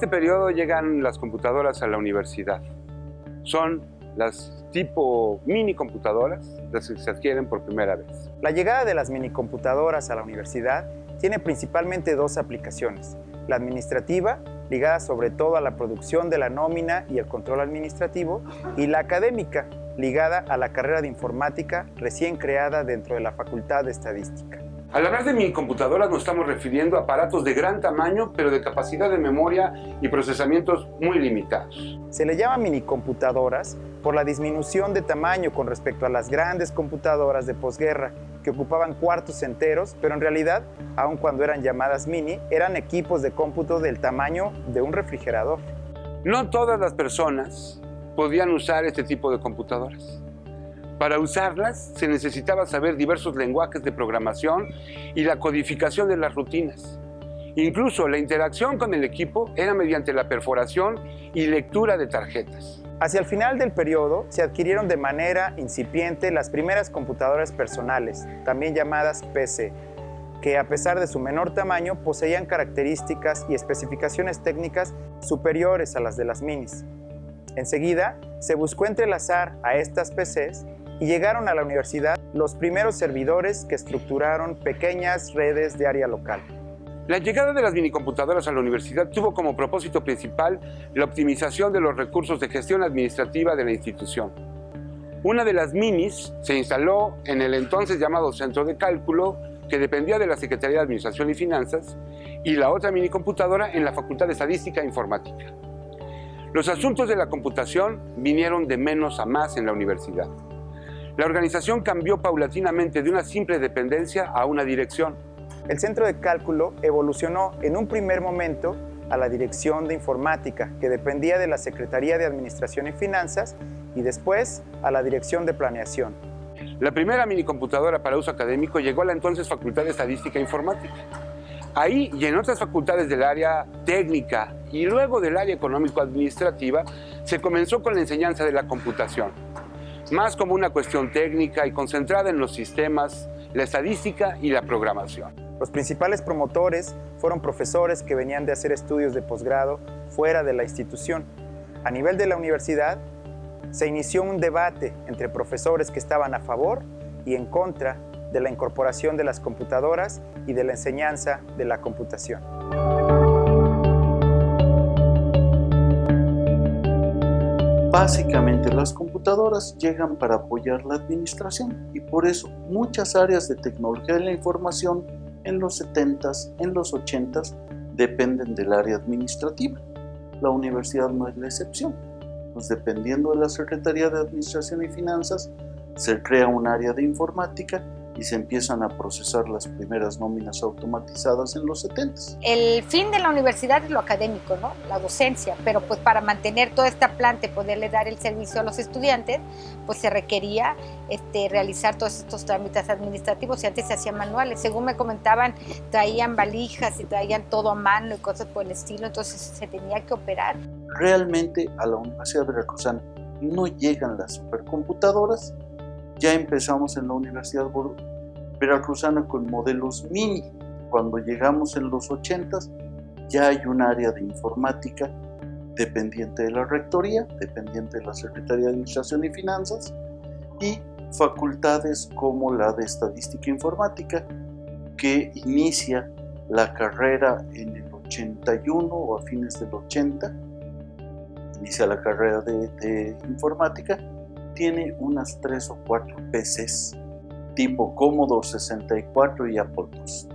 este periodo llegan las computadoras a la universidad. Son las tipo mini computadoras, las que se adquieren por primera vez. La llegada de las mini computadoras a la universidad tiene principalmente dos aplicaciones. La administrativa, ligada sobre todo a la producción de la nómina y el control administrativo, y la académica, ligada a la carrera de informática recién creada dentro de la Facultad de Estadística. Al hablar de mini computadoras nos estamos refiriendo a aparatos de gran tamaño, pero de capacidad de memoria y procesamientos muy limitados. Se le llama mini computadoras por la disminución de tamaño con respecto a las grandes computadoras de posguerra, que ocupaban cuartos enteros, pero en realidad, aun cuando eran llamadas mini, eran equipos de cómputo del tamaño de un refrigerador. No todas las personas podían usar este tipo de computadoras. Para usarlas se necesitaba saber diversos lenguajes de programación y la codificación de las rutinas. Incluso la interacción con el equipo era mediante la perforación y lectura de tarjetas. Hacia el final del periodo se adquirieron de manera incipiente las primeras computadoras personales, también llamadas PC, que a pesar de su menor tamaño poseían características y especificaciones técnicas superiores a las de las minis. Enseguida, se buscó entrelazar a estas PCs y llegaron a la universidad los primeros servidores que estructuraron pequeñas redes de área local. La llegada de las minicomputadoras a la universidad tuvo como propósito principal la optimización de los recursos de gestión administrativa de la institución. Una de las minis se instaló en el entonces llamado Centro de Cálculo, que dependía de la Secretaría de Administración y Finanzas, y la otra minicomputadora en la Facultad de Estadística e Informática. Los asuntos de la computación vinieron de menos a más en la universidad. La organización cambió paulatinamente de una simple dependencia a una dirección. El centro de cálculo evolucionó en un primer momento a la Dirección de Informática, que dependía de la Secretaría de Administración y Finanzas, y después a la Dirección de Planeación. La primera minicomputadora para uso académico llegó a la entonces Facultad de Estadística e Informática. Ahí y en otras facultades del área técnica y luego del área económico-administrativa se comenzó con la enseñanza de la computación más como una cuestión técnica y concentrada en los sistemas, la estadística y la programación. Los principales promotores fueron profesores que venían de hacer estudios de posgrado fuera de la institución. A nivel de la universidad, se inició un debate entre profesores que estaban a favor y en contra de la incorporación de las computadoras y de la enseñanza de la computación. Básicamente las computadoras llegan para apoyar la administración y por eso muchas áreas de tecnología de la información en los 70s, en los 80s dependen del área administrativa. La universidad no es la excepción. Pues dependiendo de la Secretaría de Administración y Finanzas, se crea un área de informática y se empiezan a procesar las primeras nóminas automatizadas en los 70. El fin de la universidad es lo académico, ¿no? la docencia, pero pues para mantener toda esta planta y poderle dar el servicio a los estudiantes, pues se requería este, realizar todos estos trámites administrativos y antes se hacían manuales. Según me comentaban, traían valijas y traían todo a mano y cosas por el estilo, entonces se tenía que operar. Realmente a la Universidad Veracruzana no llegan las supercomputadoras, ya empezamos en la Universidad Veracruzana con modelos mini. Cuando llegamos en los 80 ya hay un área de informática dependiente de la Rectoría, dependiente de la Secretaría de Administración y Finanzas y facultades como la de Estadística e Informática que inicia la carrera en el 81 o a fines del 80 inicia la carrera de, de informática tiene unas tres o cuatro PCs tipo Commodore 64 y Apple II.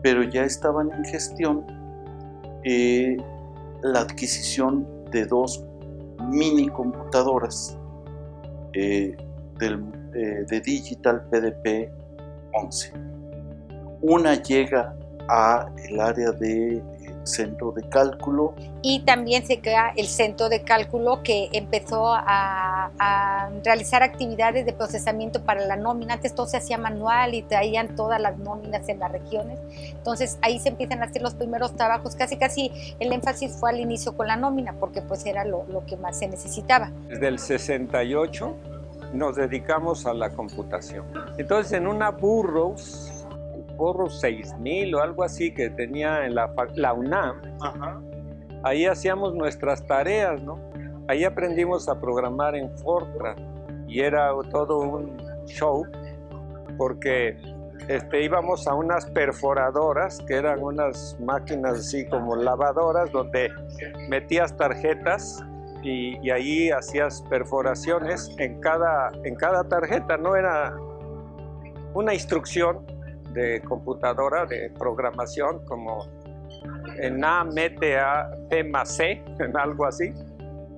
Pero ya estaban en gestión eh, la adquisición de dos mini computadoras eh, eh, de Digital PDP 11. Una llega a el área de centro de cálculo. Y también se crea el centro de cálculo que empezó a, realizar actividades de procesamiento para la nómina. Antes todo se hacía manual y traían todas las nóminas en las regiones. Entonces ahí se empiezan a hacer los primeros trabajos. Casi casi el énfasis fue al inicio con la nómina porque pues era lo, lo que más se necesitaba. Desde el 68 nos dedicamos a la computación. Entonces en una Burroughs Burroughs 6000 o algo así que tenía en la, la UNAM, ahí hacíamos nuestras tareas, ¿no? Ahí aprendimos a programar en Fortran y era todo un show porque este, íbamos a unas perforadoras que eran unas máquinas así como lavadoras donde metías tarjetas y, y ahí hacías perforaciones en cada, en cada tarjeta, no era una instrucción de computadora, de programación, como en A mete a P más C, en algo así,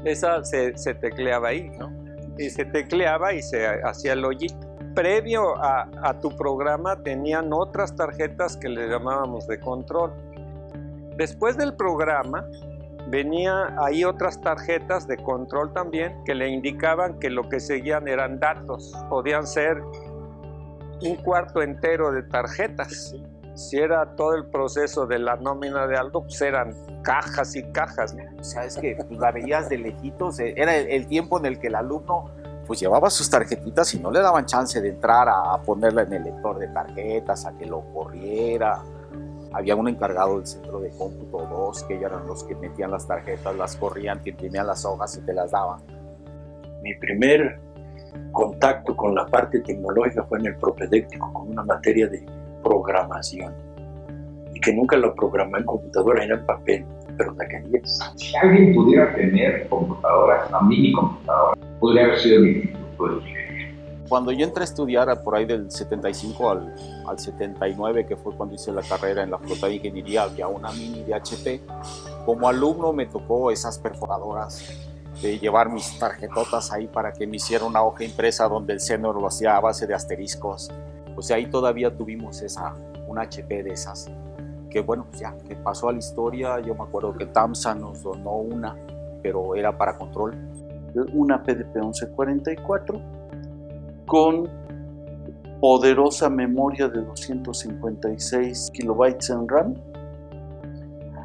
esa se, se tecleaba ahí, ¿no? Y se tecleaba y se hacía el hoyito. Previo a, a tu programa tenían otras tarjetas que le llamábamos de control. Después del programa venía ahí otras tarjetas de control también que le indicaban que lo que seguían eran datos. Podían ser un cuarto entero de tarjetas. Si era todo el proceso de la nómina de algo, pues eran cajas y cajas. ¿no? O sea, es que pues, la veías de lejitos, eh, era el, el, tiempo en el que el alumno pues llevaba sus tarjetitas y no le daban chance de entrar a, a ponerla en el lector de tarjetas, a que lo corriera. Había un encargado del centro de cómputo 2, que ellos eran los que metían las tarjetas, las corrían, que imprimían las hojas y te las daban. Mi primer contacto con la parte tecnológica fue en el propedéctico, con una materia de programación. Y que nunca lo programé en computadora, era en papel, pero la quería. Si alguien pudiera tener computadoras, una mini computadora, podría haber sido de Ingeniería. Cuando yo entré a estudiar por ahí del 75 al, al 79, que fue cuando hice la carrera en la flota de ingeniería, había una mini de HP. Como alumno me tocó esas perforadoras de llevar mis tarjetotas ahí para que me hiciera una hoja impresa donde el seno lo hacía a base de asteriscos. O sea, ahí todavía tuvimos esa, un HP de esas. Que bueno, pues ya, que pasó a la historia. Yo me acuerdo que TAMSA nos donó una, pero era para control. Una PDP 1144 con poderosa memoria de 256 kilobytes en RAM,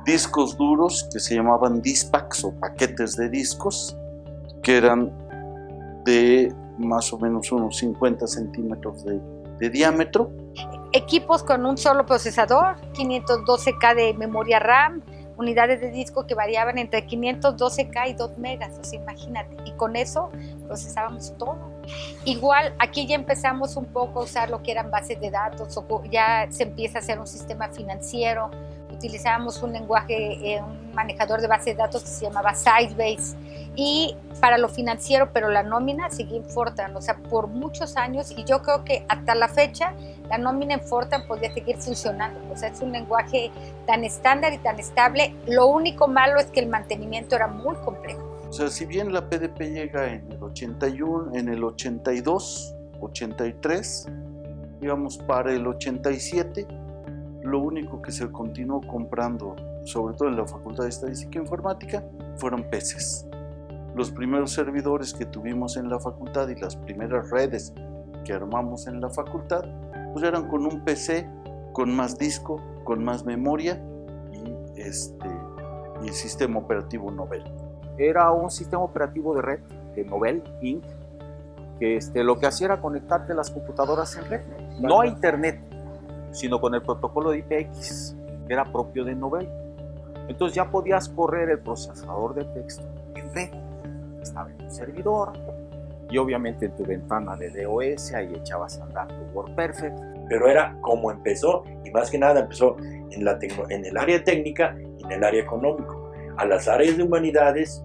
discos duros que se llamaban dispacks o paquetes de discos, que eran de más o menos unos 50 centímetros de, de diámetro. Equipos con un solo procesador, 512K de memoria RAM, unidades de disco que variaban entre 512K y 2 megas, o sea, imagínate. Y con eso procesábamos todo. Igual aquí ya empezamos un poco a usar lo que eran bases de datos, o ya se empieza a hacer un sistema financiero, utilizábamos un lenguaje, eh, un manejador de base de datos que se llamaba Sidebase y para lo financiero, pero la nómina seguía en Fortran, o sea, por muchos años y yo creo que hasta la fecha la nómina en Fortran podría seguir funcionando, o sea, es un lenguaje tan estándar y tan estable, lo único malo es que el mantenimiento era muy complejo. O sea, si bien la PDP llega en el 81, en el 82, 83, digamos para el 87, lo único que se continuó comprando, sobre todo en la Facultad de Estadística e Informática, fueron peces. Los primeros servidores que tuvimos en la facultad y las primeras redes que armamos en la facultad, pues eran con un PC, con más disco, con más memoria y, este, y el sistema operativo Novell. Era un sistema operativo de red, de Novell Inc., que este, lo que hacía era conectarte las computadoras en red, no a internet, sino con el protocolo de IPX, que era propio de Novell. Entonces ya podías correr el procesador de texto en red. Estaba en un servidor y obviamente en tu ventana de DOS ahí echabas a andar tu WordPerfect. Pero era como empezó y más que nada empezó en, la en el área técnica y en el área económico. A las áreas de humanidades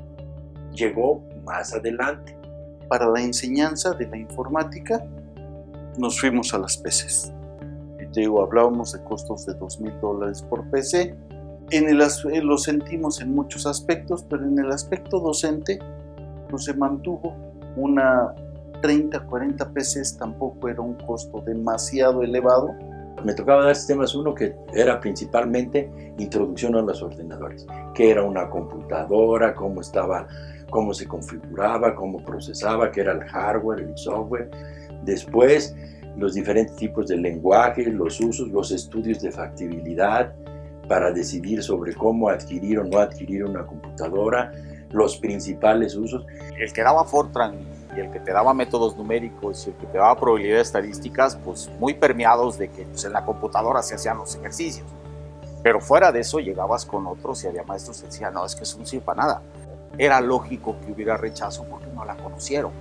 llegó más adelante. Para la enseñanza de la informática nos fuimos a las PCs digo, hablábamos de costos de 2 mil dólares por PC. En el, lo sentimos en muchos aspectos, pero en el aspecto docente pues se mantuvo una 30, 40 PCs, tampoco era un costo demasiado elevado. Me tocaba dar sistemas uno que era principalmente introducción a los ordenadores, que era una computadora, cómo estaba, cómo se configuraba, cómo procesaba, qué era el hardware, el software. Después los diferentes tipos de lenguaje, los usos, los estudios de factibilidad para decidir sobre cómo adquirir o no adquirir una computadora, los principales usos. El que daba Fortran y el que te daba métodos numéricos y el que te daba probabilidades estadísticas, pues muy permeados de que pues, en la computadora se hacían los ejercicios. Pero fuera de eso llegabas con otros y había maestros que decían, no, es que eso no sirve para nada. Era lógico que hubiera rechazo porque no la conocieron.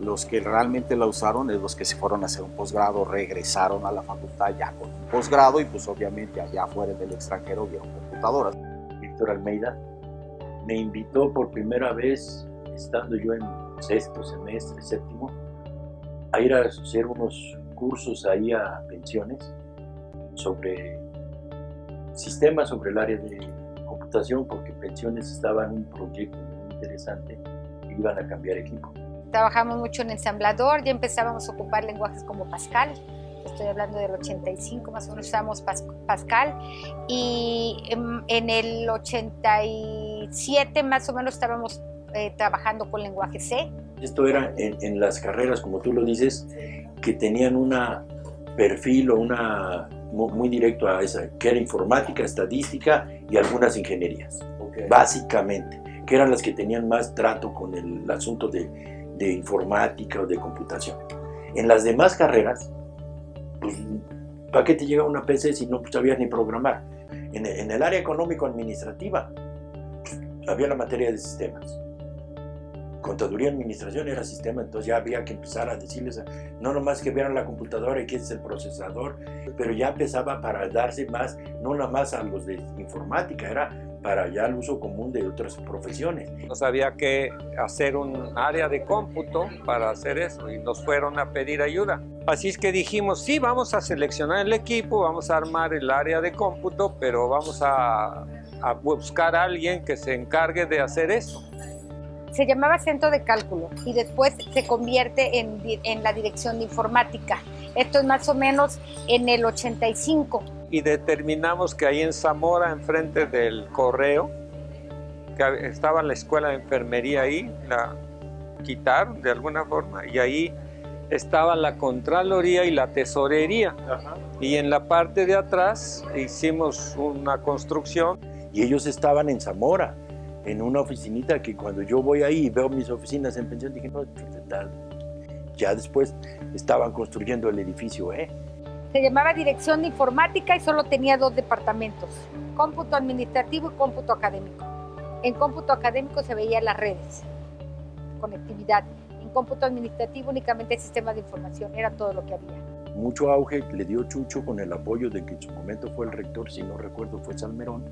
Los que realmente la usaron es los que se fueron a hacer un posgrado, regresaron a la facultad ya con un posgrado y pues obviamente allá afuera del extranjero vieron computadoras. Víctor Almeida me invitó por primera vez, estando yo en sexto semestre, séptimo, a ir a hacer unos cursos ahí a pensiones sobre sistemas sobre el área de computación, porque pensiones estaba en un proyecto muy interesante y iban a cambiar equipo. Trabajamos mucho en ensamblador, ya empezábamos a ocupar lenguajes como Pascal, estoy hablando del 85, más o menos usamos Pascal, y en, el 87 más o menos estábamos eh, trabajando con lenguaje C. Esto era en, en, las carreras, como tú lo dices, que tenían un perfil o una muy, directo a esa, que era informática, estadística y algunas ingenierías, básicamente, que eran las que tenían más trato con el asunto de, de informática o de computación. En las demás carreras, pues, ¿para qué te llega una PC si no sabías ni programar? En, en el área económico-administrativa, pues, había la materia de sistemas contaduría administración era sistema, entonces ya había que empezar a decirles, no nomás que vieran la computadora y que es el procesador, pero ya empezaba para darse más, no nada más a los de informática, era para ya el uso común de otras profesiones. Nos había que hacer un área de cómputo para hacer eso y nos fueron a pedir ayuda. Así es que dijimos, sí, vamos a seleccionar el equipo, vamos a armar el área de cómputo, pero vamos a, a buscar a alguien que se encargue de hacer eso se llamaba Centro de Cálculo y después se convierte en, en, la Dirección de Informática. Esto es más o menos en el 85. Y determinamos que ahí en Zamora, enfrente del correo, que estaba la escuela de enfermería ahí, la quitaron de alguna forma, y ahí estaba la Contraloría y la Tesorería. Y en la parte de atrás hicimos una construcción. Y ellos estaban en Zamora en una oficinita que cuando yo voy ahí y veo mis oficinas en pensión, dije, no, ya después estaban construyendo el edificio, ¿eh? Se llamaba Dirección de Informática y solo tenía dos departamentos, cómputo administrativo y cómputo académico. En cómputo académico se veían las redes, conectividad. En cómputo administrativo únicamente el sistema de información, era todo lo que había. Mucho auge le dio Chucho con el apoyo de que en su momento fue el rector, si no recuerdo, fue Salmerón,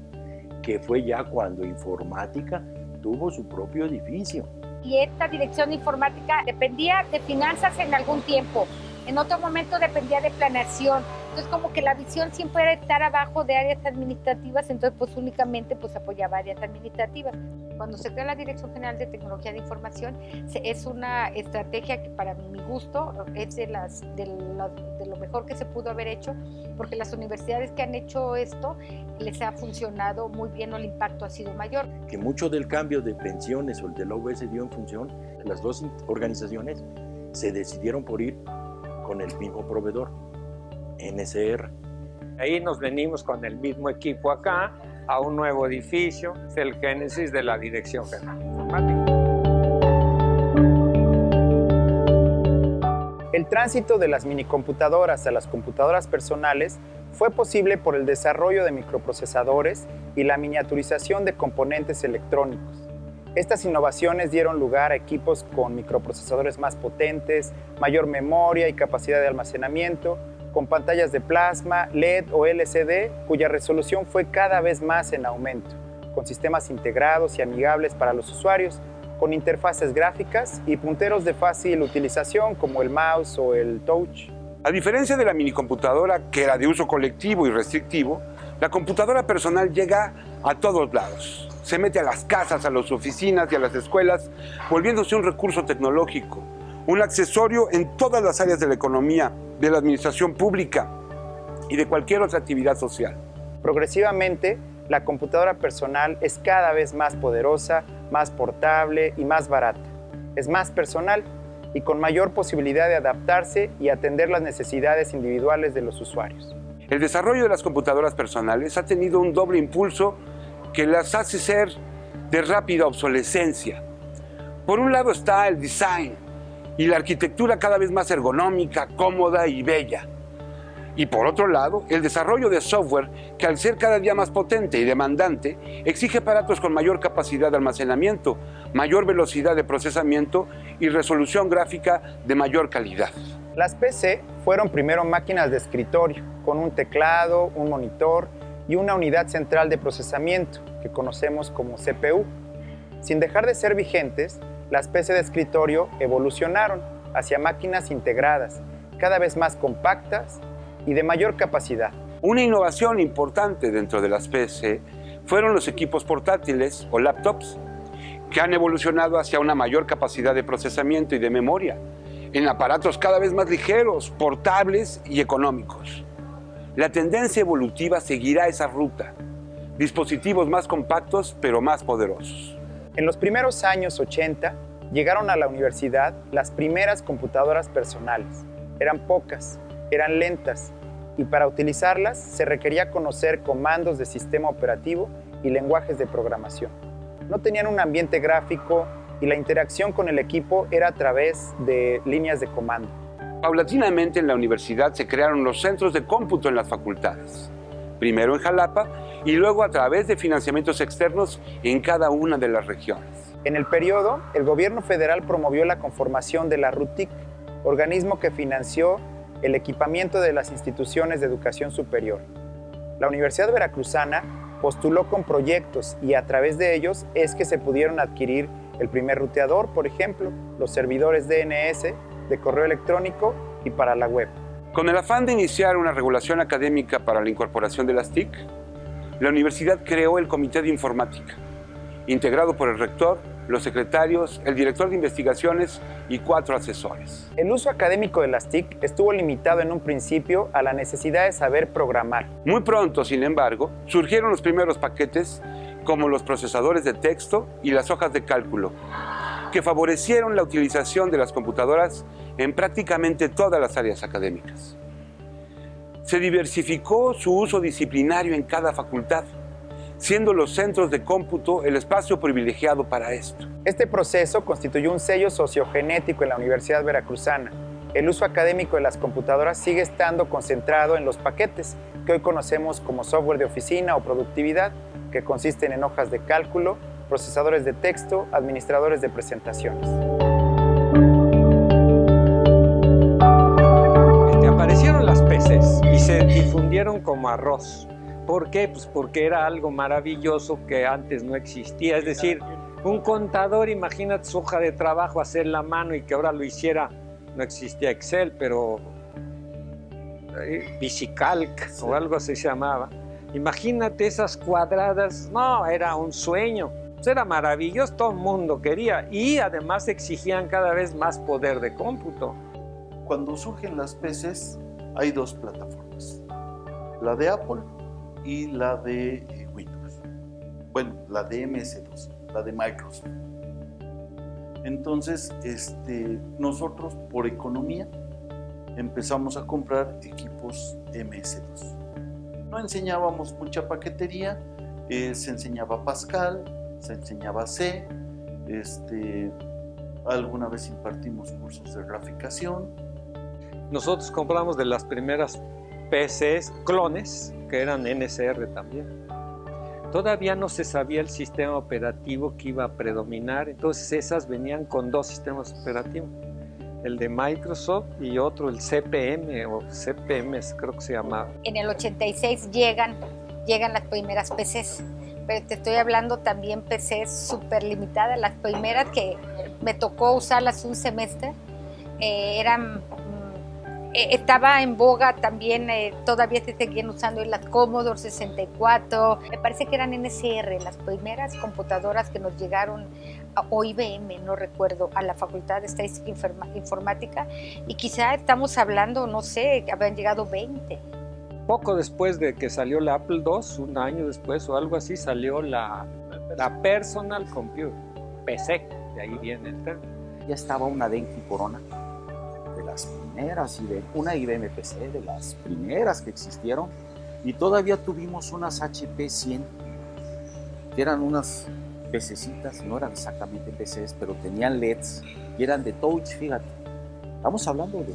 que fue ya cuando informática tuvo su propio edificio. Y esta dirección de informática dependía de finanzas en algún tiempo, en otro momento dependía de planeación. Entonces como que la visión siempre era estar abajo de áreas administrativas, entonces pues únicamente pues apoyaba áreas administrativas. Cuando se crea la Dirección General de Tecnología de Información, es una estrategia que para mi gusto es de, las, de, de lo mejor que se pudo haber hecho, porque las universidades que han hecho esto les ha funcionado muy bien o el impacto ha sido mayor. Que mucho del cambio de pensiones o el de la OBS dio en función, las dos organizaciones se decidieron por ir con el mismo proveedor, NSR. Ahí nos venimos con el mismo equipo acá a un nuevo edificio, es el génesis de la Dirección General Informática. El tránsito de las minicomputadoras a las computadoras personales fue posible por el desarrollo de microprocesadores y la miniaturización de componentes electrónicos. Estas innovaciones dieron lugar a equipos con microprocesadores más potentes, mayor memoria y capacidad de almacenamiento, con pantallas de plasma, LED o LCD, cuya resolución fue cada vez más en aumento, con sistemas integrados y amigables para los usuarios, con interfaces gráficas y punteros de fácil utilización como el mouse o el touch. A diferencia de la minicomputadora, que era de uso colectivo y restrictivo, la computadora personal llega a todos lados se mete a las casas, a las oficinas y a las escuelas, volviéndose un recurso tecnológico, un accesorio en todas las áreas de la economía, de la administración pública y de cualquier otra actividad social. Progresivamente, la computadora personal es cada vez más poderosa, más portable y más barata. Es más personal y con mayor posibilidad de adaptarse y atender las necesidades individuales de los usuarios. El desarrollo de las computadoras personales ha tenido un doble impulso que las hace ser de rápida obsolescencia. Por un lado está el design y la arquitectura cada vez más ergonómica, cómoda y bella. Y por otro lado, el desarrollo de software que al ser cada día más potente y demandante, exige aparatos con mayor capacidad de almacenamiento, mayor velocidad de procesamiento y resolución gráfica de mayor calidad. Las PC fueron primero máquinas de escritorio, con un teclado, un monitor y una unidad central de procesamiento, que conocemos como CPU. Sin dejar de ser vigentes, las PC de escritorio evolucionaron hacia máquinas integradas, cada vez más compactas y de mayor capacidad. Una innovación importante dentro de las PC fueron los equipos portátiles o laptops, que han evolucionado hacia una mayor capacidad de procesamiento y de memoria, en aparatos cada vez más ligeros, portables y económicos. La tendencia evolutiva seguirá esa ruta, dispositivos más compactos pero más poderosos. En los primeros años 80 llegaron a la universidad las primeras computadoras personales. Eran pocas, eran lentas y para utilizarlas se requería conocer comandos de sistema operativo y lenguajes de programación. No tenían un ambiente gráfico y la interacción con el equipo era a través de líneas de comando. Paulatinamente en la universidad se crearon los centros de cómputo en las facultades, primero en Jalapa y luego a través de financiamientos externos en cada una de las regiones. En el periodo, el gobierno federal promovió la conformación de la RUTIC, organismo que financió el equipamiento de las instituciones de educación superior. La Universidad Veracruzana postuló con proyectos y a través de ellos es que se pudieron adquirir el primer ruteador, por ejemplo, los servidores DNS de correo electrónico y para la web. Con el afán de iniciar una regulación académica para la incorporación de las TIC, la universidad creó el Comité de Informática, integrado por el rector, los secretarios, el director de investigaciones y cuatro asesores. El uso académico de las TIC estuvo limitado en un principio a la necesidad de saber programar. Muy pronto, sin embargo, surgieron los primeros paquetes como los procesadores de texto y las hojas de cálculo, que favorecieron la utilización de las computadoras en prácticamente todas las áreas académicas. Se diversificó su uso disciplinario en cada facultad, siendo los centros de cómputo el espacio privilegiado para esto. Este proceso constituyó un sello sociogenético en la Universidad Veracruzana. El uso académico de las computadoras sigue estando concentrado en los paquetes, que hoy conocemos como software de oficina o productividad, que consisten en hojas de cálculo, procesadores de texto, administradores de presentaciones. Aparecieron las PCs y se difundieron como arroz. ¿Por qué? Pues porque era algo maravilloso que antes no existía. Es decir, un contador, imagínate su hoja de trabajo, hacer la mano y que ahora lo hiciera. No existía Excel, pero eh, Bicicalc o algo así se llamaba. Imagínate esas cuadradas. No, era un sueño. Pues era maravilloso, todo el mundo quería. Y además exigían cada vez más poder de cómputo. Cuando surgen las PCs, hay dos plataformas. La de Apple y la de eh, Windows. Bueno, la de MS2, la de Microsoft. Entonces, este, nosotros por economía empezamos a comprar equipos MS2. No enseñábamos mucha paquetería, eh, se enseñaba Pascal, se enseñaba C, este, alguna vez impartimos cursos de graficación. Nosotros compramos de las primeras PCs clones, que eran NCR también. Todavía no se sabía el sistema operativo que iba a predominar, entonces esas venían con dos sistemas operativos, el de Microsoft y otro el CPM o CPM creo que se llamaba. En el 86 llegan, llegan las primeras PCs, pero te estoy hablando también PCs súper limitadas, las primeras que me tocó usarlas un semestre, eh, eran eh, estaba en boga también, eh, todavía se seguían usando las Commodore 64, me parece que eran NCR, las primeras computadoras que nos llegaron, o IBM, no recuerdo, a la Facultad de Estadística Informática, y quizá estamos hablando, no sé, habían llegado 20. Poco después de que salió la Apple II, un año después o algo así, salió la, la Personal Computer, PC, de ahí viene el término. Ya estaba una Denki Corona de las primeras, una IBM PC, de las primeras que existieron, y todavía tuvimos unas HP 100, que eran unas PCcitas, no eran exactamente PCs, pero tenían LEDs, y eran de touch, fíjate. Estamos hablando de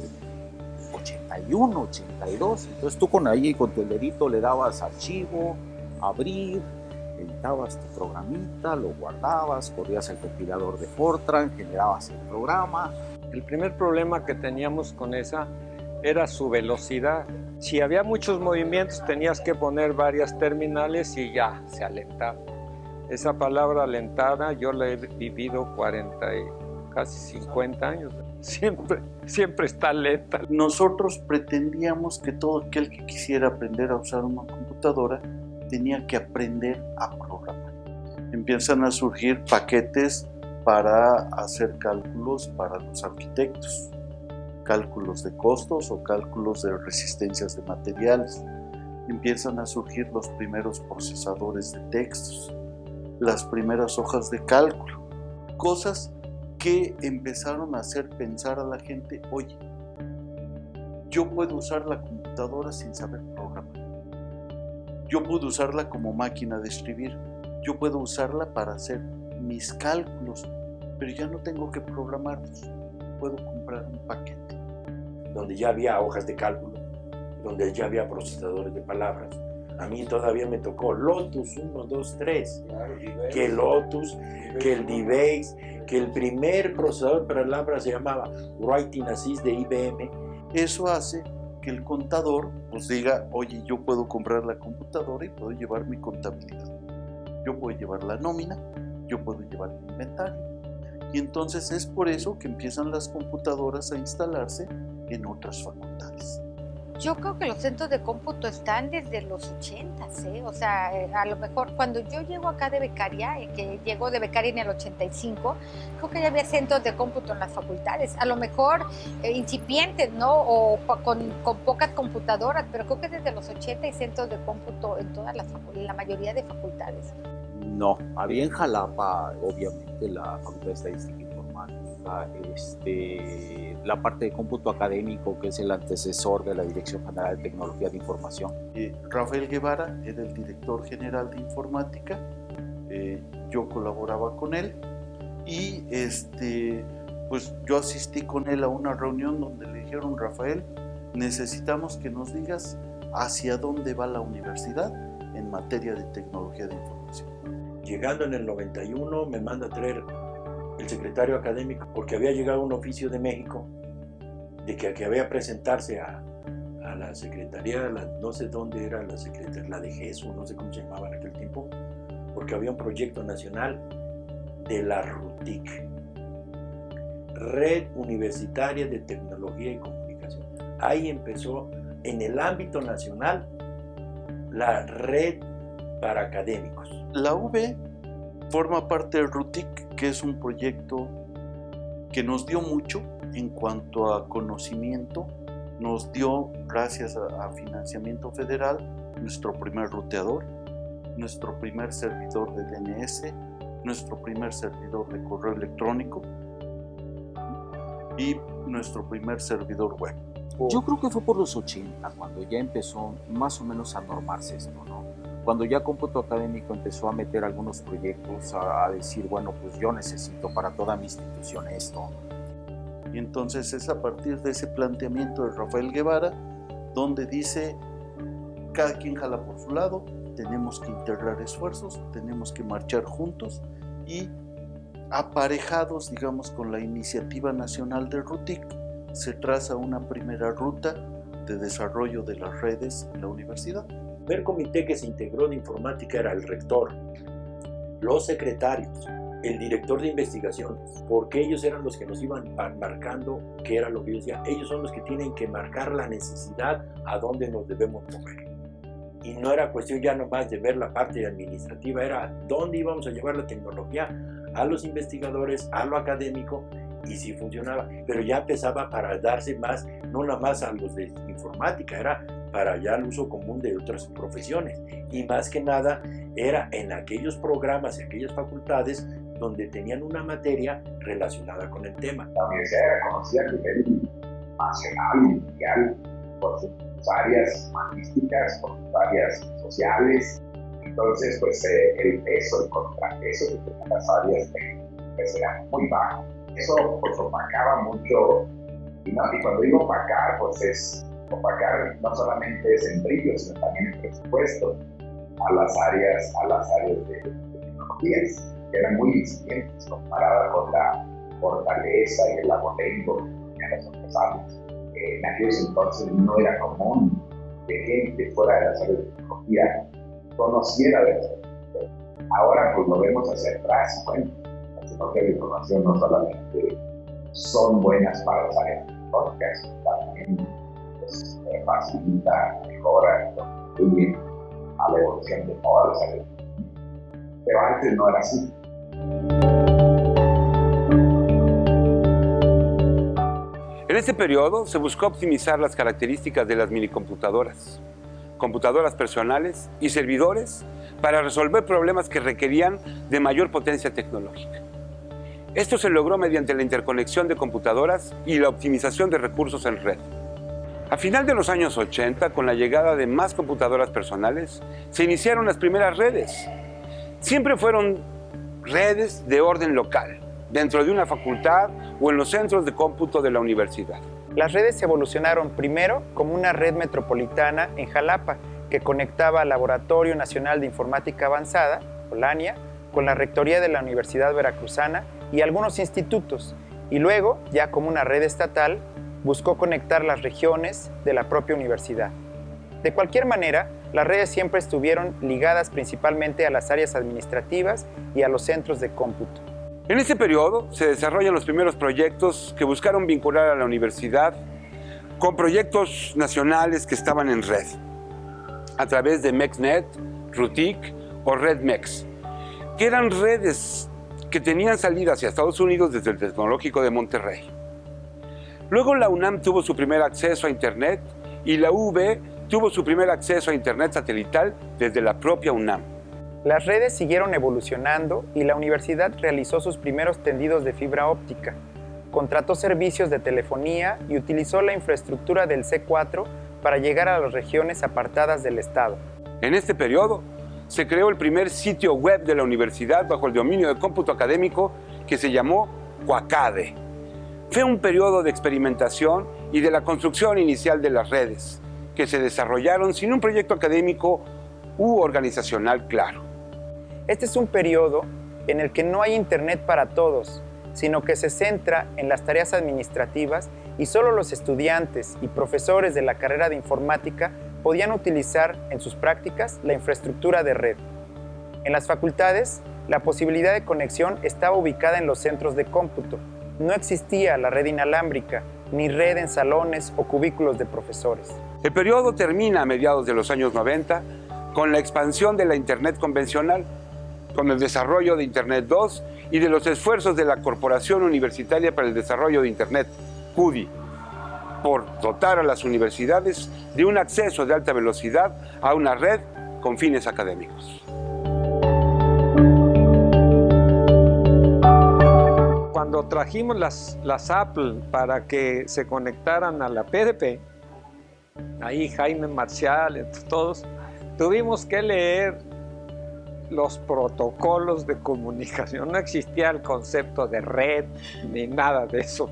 81, 82. Entonces tú con ahí, con tu dedito le dabas archivo, abrir, editabas tu programita, lo guardabas, corrías el compilador de Fortran, generabas el programa. El primer problema que teníamos con esa era su velocidad. Si había muchos movimientos tenías que poner varias terminales y ya, se alentaba. Esa palabra alentada yo la he vivido 40 y casi 50 años. Siempre, siempre está lenta. Nosotros pretendíamos que todo aquel que quisiera aprender a usar una computadora tenía que aprender a programar. Empiezan a surgir paquetes para hacer cálculos para los arquitectos, cálculos de costos o cálculos de resistencias de materiales. Empiezan a surgir los primeros procesadores de textos, las primeras hojas de cálculo, cosas que empezaron a hacer pensar a la gente, oye, yo puedo usar la computadora sin saber programar. Yo puedo usarla como máquina de escribir. Yo puedo usarla para hacer mis cálculos, pero ya no tengo que programarlos. Puedo comprar un paquete. Donde ya había hojas de cálculo, donde ya había procesadores de palabras. A mí todavía me tocó Lotus 1, 2, 3. que Lotus, que el D-Base, que el primer procesador de palabras se llamaba Writing Assist de IBM. Eso hace que el contador pues diga, oye, yo puedo comprar la computadora y puedo llevar mi contabilidad. Yo puedo llevar la nómina, yo puedo llevar el inventario. Y entonces es por eso que empiezan las computadoras a instalarse en otras facultades. Yo creo que los centros de cómputo están desde los 80, ¿eh? O sea, eh, a lo mejor cuando yo llego acá de becaria, eh, que llego de becaria en el 85, creo que ya había centros de cómputo en las facultades. A lo mejor eh, incipientes, ¿no? O con, con, pocas computadoras, pero creo que desde los 80 hay centros de cómputo en todas las la mayoría de facultades. No, había en Jalapa, obviamente, la Facultad de Estadística Informática, este, la parte de cómputo académico, que es el antecesor de la Dirección General de Tecnología de Información. Eh, Rafael Guevara era el director general de informática, eh, yo colaboraba con él y este, pues yo asistí con él a una reunión donde le dijeron, Rafael, necesitamos que nos digas hacia dónde va la universidad en materia de tecnología de información. Llegando en el 91 me manda a traer el secretario académico porque había llegado un oficio de México de que, que había presentarse a, a la secretaría, la, no sé dónde era la secretaría, la de Jesús, no sé cómo se llamaba en aquel tiempo, porque había un proyecto nacional de la RUTIC, Red Universitaria de Tecnología y Comunicación. Ahí empezó en el ámbito nacional la red para académicos. La UB forma parte del RUTIC, que es un proyecto que nos dio mucho en cuanto a conocimiento, nos dio, gracias a, a financiamiento federal, nuestro primer ruteador, nuestro primer servidor de DNS, nuestro primer servidor de correo electrónico y nuestro primer servidor web. Yo creo que fue por los 80 cuando ya empezó más o menos a normarse esto, ¿no? Cuando ya Cómputo Académico empezó a meter algunos proyectos, a, a decir, bueno, pues yo necesito para toda mi institución esto. Y entonces es a partir de ese planteamiento de Rafael Guevara donde dice, cada quien jala por su lado, tenemos que integrar esfuerzos, tenemos que marchar juntos y aparejados, digamos, con la iniciativa nacional del RUTIC, se traza una primera ruta de desarrollo de las redes en la universidad. Primer comité que se integró de informática era el rector, los secretarios, el director de investigaciones, porque ellos eran los que nos iban marcando qué era lo que yo decía. Ellos son los que tienen que marcar la necesidad a dónde nos debemos mover. Y no era cuestión ya nomás de ver la parte administrativa, era dónde íbamos a llevar la tecnología a los investigadores, a lo académico, y sí funcionaba. Pero ya empezaba para darse más, no nada más a los de informática, era para ya el uso común de otras profesiones. Y más que nada era en aquellos programas y aquellas facultades donde tenían una materia relacionada con el tema. La universidad era conocida a nivel nacional mundial por sus áreas humanísticas, por sus áreas sociales. Entonces, pues eh, el peso, el contrapeso que tenían las áreas técnicas era muy bajo. Eso pues opacaba mucho Y, no, y cuando digo opacar, pues es opacar no solamente es en brillo, sino también en presupuesto a las áreas, a las áreas de, tecnologías, que eran muy incipientes comparada con la fortaleza y el abolengo en las empresarios. En aquellos entonces no era común que gente fuera de las áreas de tecnología conociera de eso. Ahora pues lo vemos hacia atrás, bueno, las tecnologías de información no solamente son buenas para las áreas tecnológicas, también pues, facilita, mejora, contribuye a la evolución de todas las áreas. Pero antes no era así. En este periodo se buscó optimizar las características de las minicomputadoras, computadoras personales y servidores para resolver problemas que requerían de mayor potencia tecnológica. Esto se logró mediante la interconexión de computadoras y la optimización de recursos en red. A final de los años 80, con la llegada de más computadoras personales, se iniciaron las primeras redes. Siempre fueron redes de orden local, dentro de una facultad o en los centros de cómputo de la universidad. Las redes evolucionaron primero como una red metropolitana en Jalapa, que conectaba al Laboratorio Nacional de Informática Avanzada, Olania, con la Rectoría de la Universidad Veracruzana y algunos institutos, y luego, ya como una red estatal, buscó conectar las regiones de la propia universidad. De cualquier manera, las redes siempre estuvieron ligadas principalmente a las áreas administrativas y a los centros de cómputo. En este periodo se desarrollan los primeros proyectos que buscaron vincular a la universidad con proyectos nacionales que estaban en red, a través de MEXNet, RUTIC o RedMex, que eran redes que tenían salida hacia Estados Unidos desde el Tecnológico de Monterrey. Luego la UNAM tuvo su primer acceso a Internet y la UB tuvo su primer acceso a Internet satelital desde la propia UNAM. Las redes siguieron evolucionando y la universidad realizó sus primeros tendidos de fibra óptica, contrató servicios de telefonía y utilizó la infraestructura del C4 para llegar a las regiones apartadas del Estado. En este periodo se creó el primer sitio web de la universidad bajo el dominio de cómputo académico que se llamó Cuacade. Fue un periodo de experimentación y de la construcción inicial de las redes, que se desarrollaron sin un proyecto académico u organizacional claro. Este es un periodo en el que no hay Internet para todos, sino que se centra en las tareas administrativas y solo los estudiantes y profesores de la carrera de informática podían utilizar en sus prácticas la infraestructura de red. En las facultades, la posibilidad de conexión estaba ubicada en los centros de cómputo, no existía la red inalámbrica, ni red en salones o cubículos de profesores. El periodo termina a mediados de los años 90 con la expansión de la Internet convencional, con el desarrollo de Internet 2 y de los esfuerzos de la Corporación Universitaria para el Desarrollo de Internet, CUDI, por dotar a las universidades de un acceso de alta velocidad a una red con fines académicos. Cuando trajimos las, las Apple para que se conectaran a la PDP, ahí Jaime Marcial, todos, tuvimos que leer los protocolos de comunicación. No existía el concepto de red ni nada de eso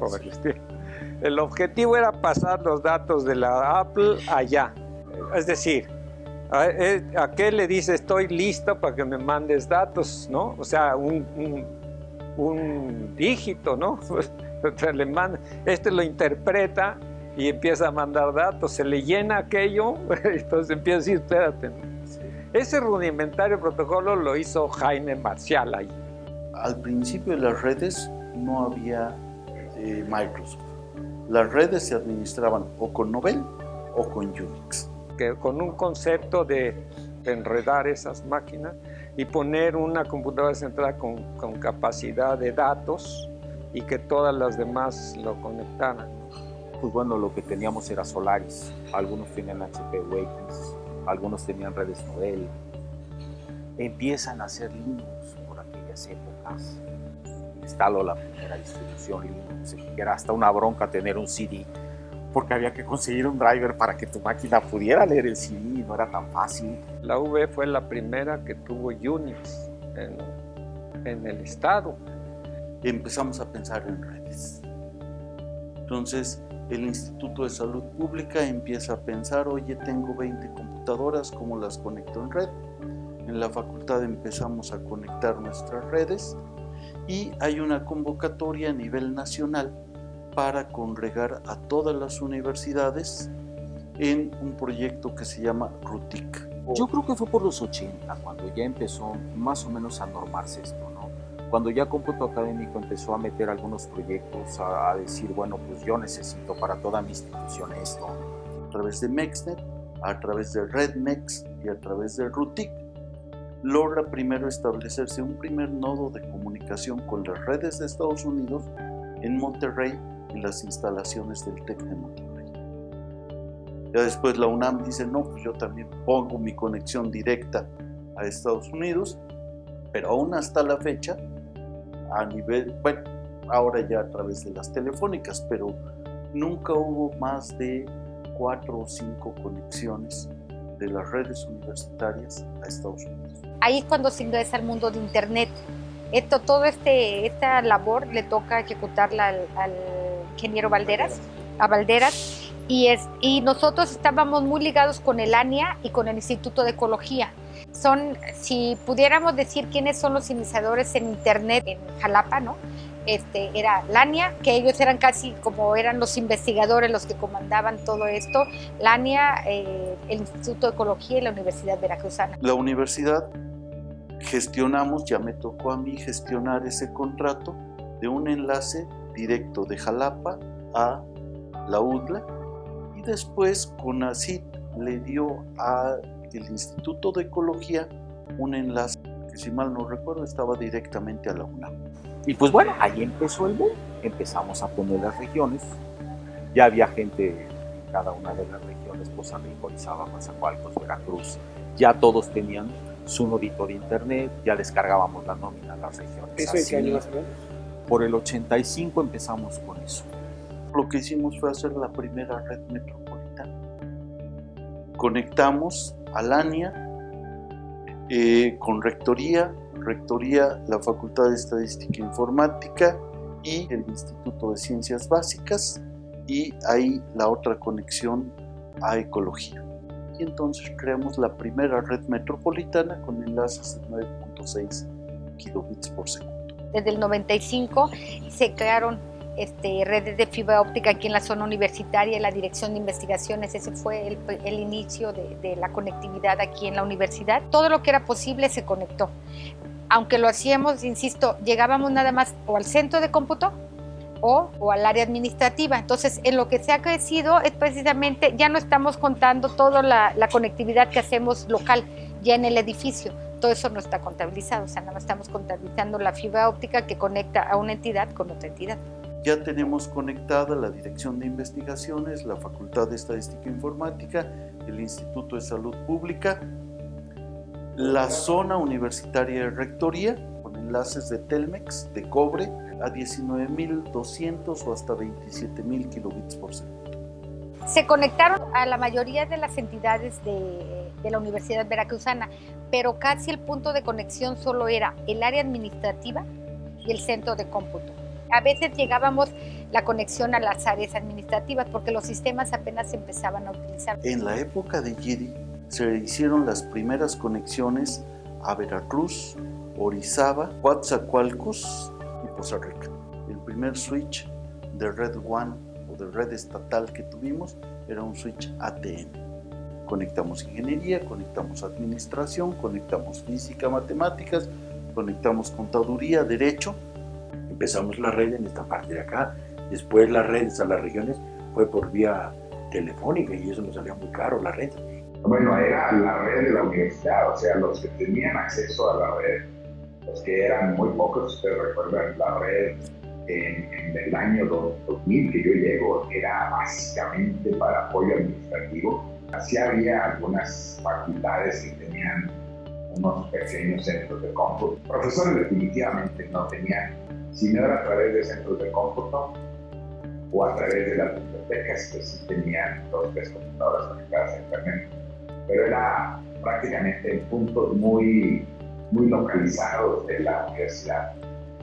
el objetivo era pasar los datos de la Apple allá. Es decir, a, eh, qué le dice estoy listo para que me mandes datos, ¿no? O sea, un un dígito, ¿no? este lo interpreta y empieza a mandar datos, se le llena aquello, entonces empieza a decir, espérate. Ese rudimentario protocolo lo hizo Jaime Marcial ahí. Al principio de las redes no había eh, Microsoft. Las redes se administraban o con Novell o con Unix. Que con un concepto de enredar esas máquinas, y poner una computadora central con, con, capacidad de datos y que todas las demás lo conectaran. Pues bueno, lo que teníamos era Solaris, algunos tenían HP UX, algunos tenían redes Novell. Empiezan a hacer Linux por aquellas épocas. Instaló la primera distribución Linux, era hasta una bronca tener un CD porque había que conseguir un driver para que tu máquina pudiera leer el CD y no era tan fácil. La V fue la primera que tuvo Unix en, en el estado. Empezamos a pensar en redes. Entonces el Instituto de Salud Pública empieza a pensar, oye, tengo 20 computadoras, ¿cómo las conecto en red? En la facultad empezamos a conectar nuestras redes y hay una convocatoria a nivel nacional para congregar a todas las universidades en un proyecto que se llama RUTIC. Yo creo que fue por los 80, cuando ya empezó más o menos a normarse esto, ¿no? Cuando ya Cómputo Académico empezó a meter algunos proyectos, a, a decir, bueno, pues yo necesito para toda mi institución esto. A través de MEXNET, a través de RedMex y a través de RUTIC, logra primero establecerse un primer nodo de comunicación con las redes de Estados Unidos en Monterrey y las instalaciones del TEC de Monterrey. Ya después la UNAM dice, no, pues yo también pongo mi conexión directa a Estados Unidos, pero aún hasta la fecha, a nivel, bueno, ahora ya a través de las telefónicas, pero nunca hubo más de cuatro o cinco conexiones de las redes universitarias a Estados Unidos. Ahí es cuando se ingresa al mundo de Internet. Esto, todo este, esta labor le toca ejecutarla al, al ingeniero Valderas, a Valderas, y, es, y nosotros estábamos muy ligados con el ANIA y con el Instituto de Ecología. Son, si pudiéramos decir quiénes son los iniciadores en Internet en Jalapa, ¿no? Este, era Lania, que ellos eran casi como eran los investigadores los que comandaban todo esto, Lania, eh, el Instituto de Ecología y la Universidad Veracruzana. La universidad gestionamos, ya me tocó a mí gestionar ese contrato de un enlace directo de Jalapa a la UDLA y después CONACYT le dio al Instituto de Ecología un enlace que si mal no recuerdo estaba directamente a la UNAM. Y pues bueno, ahí empezó el boom. Empezamos a poner las regiones. Ya había gente en cada una de las regiones, Poza Rico, Orizaba, Mazacualcos, Veracruz. Ya todos tenían su nodito de internet, ya descargábamos la nómina a las regiones. ¿Eso en qué año más o menos? Por el 85 empezamos con eso. Lo que hicimos fue hacer la primera red metropolitana. Conectamos a LANIA eh, con Rectoría, Rectoría, la Facultad de Estadística e Informática y el Instituto de Ciencias Básicas y ahí la otra conexión a Ecología. Y entonces creamos la primera red metropolitana con enlaces de 9.6 kilobits por segundo. Desde el 95 se crearon este, redes de fibra óptica aquí en la zona universitaria, la Dirección de Investigaciones, ese fue el, el inicio de, de la conectividad aquí en la universidad. Todo lo que era posible se conectó. Aunque lo hacíamos, insisto, llegábamos nada más o al centro de cómputo o, o, al área administrativa. Entonces, en lo que se ha crecido es precisamente, ya no estamos contando toda la, la, conectividad que hacemos local ya en el edificio. Todo eso no está contabilizado, o sea, nada más estamos contabilizando la fibra óptica que conecta a una entidad con otra entidad. Ya tenemos conectada la Dirección de Investigaciones, la Facultad de Estadística e Informática, el Instituto de Salud Pública, la zona universitaria de Rectoría, con enlaces de Telmex, de cobre, a 19.200 o hasta 27.000 kilobits por segundo. Se conectaron a la mayoría de las entidades de, de, la Universidad Veracruzana, pero casi el punto de conexión solo era el área administrativa y el centro de cómputo. A veces llegábamos la conexión a las áreas administrativas porque los sistemas apenas empezaban a utilizar. En la época de Giri se hicieron las primeras conexiones a Veracruz, Orizaba, Coatzacoalcos y Poza Rica. El primer switch de Red One o de red estatal que tuvimos era un switch ATM. Conectamos ingeniería, conectamos administración, conectamos física, matemáticas, conectamos contaduría, derecho. Empezamos la red en esta parte de acá, después las redes a las regiones fue por vía telefónica y eso nos salía muy caro la red. Bueno, era la red de la universidad, o sea, los que tenían acceso a la red, los que eran muy pocos, ustedes recuerdan la red en, en, el año 2000 que yo llego, era básicamente para apoyo administrativo. Así había algunas facultades que tenían unos pequeños centros de cómputo. Profesores definitivamente no tenían, si no era a través de centros de cómputo o a través de las bibliotecas, que sí tenían dos tres computadoras conectadas a internet. Pero era prácticamente en puntos muy, muy localizados de la universidad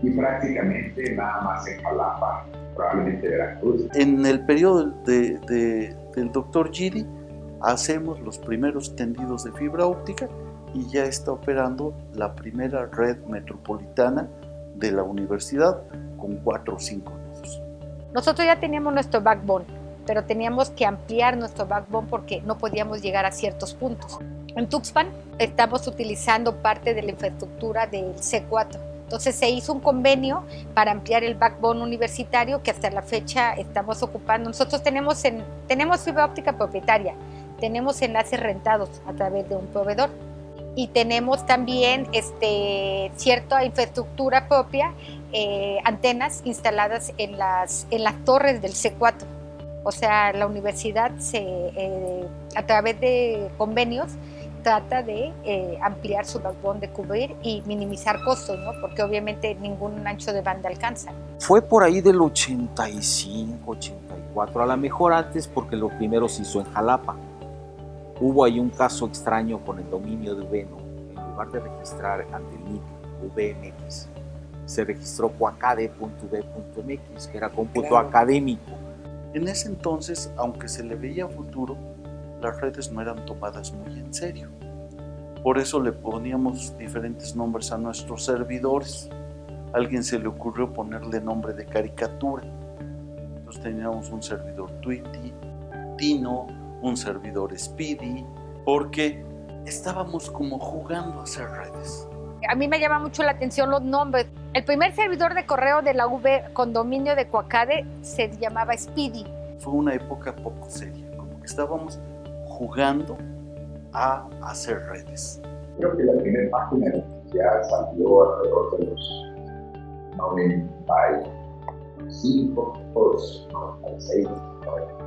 y prácticamente nada más en Jalapa probablemente Veracruz. En el periodo de, de, del doctor Giri hacemos los primeros tendidos de fibra óptica y ya está operando la primera red metropolitana de la universidad con cuatro o cinco nodos. Nosotros ya teníamos nuestro backbone, pero teníamos que ampliar nuestro backbone porque no podíamos llegar a ciertos puntos. En Tuxpan estamos utilizando parte de la infraestructura del C4. Entonces se hizo un convenio para ampliar el backbone universitario que hasta la fecha estamos ocupando. Nosotros tenemos, en, tenemos fibra óptica propietaria, tenemos enlaces rentados a través de un proveedor y tenemos también este, cierta infraestructura propia, eh, antenas instaladas en las, en las torres del C4. O sea, la universidad se, eh, a través de convenios trata de eh, ampliar su backbone, de cubrir y minimizar costos, ¿no? porque obviamente ningún ancho de banda alcanza. Fue por ahí del 85, 84, a lo mejor antes porque lo primero se hizo en Jalapa Hubo ahí un caso extraño con el dominio de Veno. En lugar de registrar ante el NIC VMX, se registró coacade.v.mx, que era cómputo académico. En ese entonces, aunque se le veía futuro, las redes no eran tomadas muy en serio. Por eso le poníamos diferentes nombres a nuestros servidores. A alguien se le ocurrió ponerle nombre de caricatura. Entonces teníamos un servidor Tweety, Tino, un servidor Speedy, porque estábamos como jugando a hacer redes. A mí me llama mucho la atención los nombres. El primer servidor de correo de la V condominio de Coacade se llamaba Speedy. Fue una época poco seria, como que estábamos jugando a hacer redes. Creo que la primera página ya salió alrededor de los 95, 96, 90.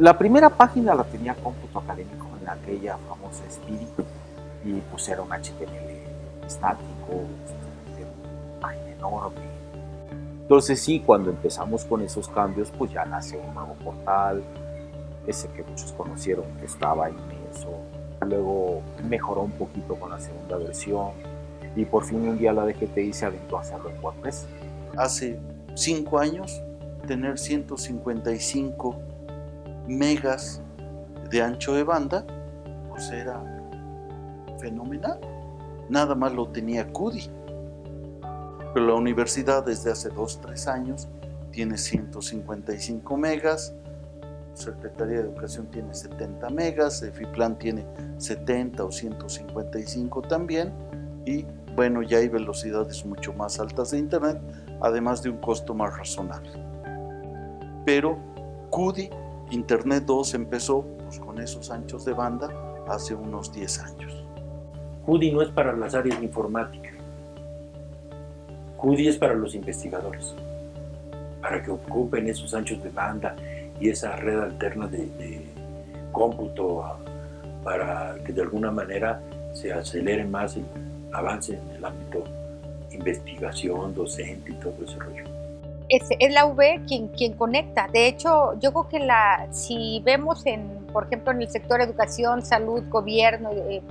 La primera página la tenía cómputo académico en aquella famosa Spirit y pues era un HTML estático, página enorme. Entonces sí, cuando empezamos con esos cambios, pues ya nació un nuevo portal, ese que muchos conocieron que estaba inmenso. Luego mejoró un poquito con la segunda versión y por fin un día la DGTI se aventó a hacerlo en WordPress. Hace cinco años, tener 155 megas de ancho de banda, pues era fenomenal. Nada más lo tenía CUDI. Pero la universidad desde hace 2, 3 años tiene 155 megas, Secretaría de Educación tiene 70 megas, EFIPLAN tiene 70 o 155 también, y bueno, ya hay velocidades mucho más altas de Internet, además de un costo más razonable. Pero CUDI Internet 2 empezó pues, con esos anchos de banda hace unos 10 años. CUDI no es para las áreas de informática. CUDI es para los investigadores, para que ocupen esos anchos de banda y esa red alterna de, de cómputo para que de alguna manera se acelere más el avance en el ámbito investigación, docente y todo ese rollo es, la V quien, quien conecta. De hecho, yo creo que la, si vemos, en, por ejemplo, en el sector educación, salud, gobierno, eh,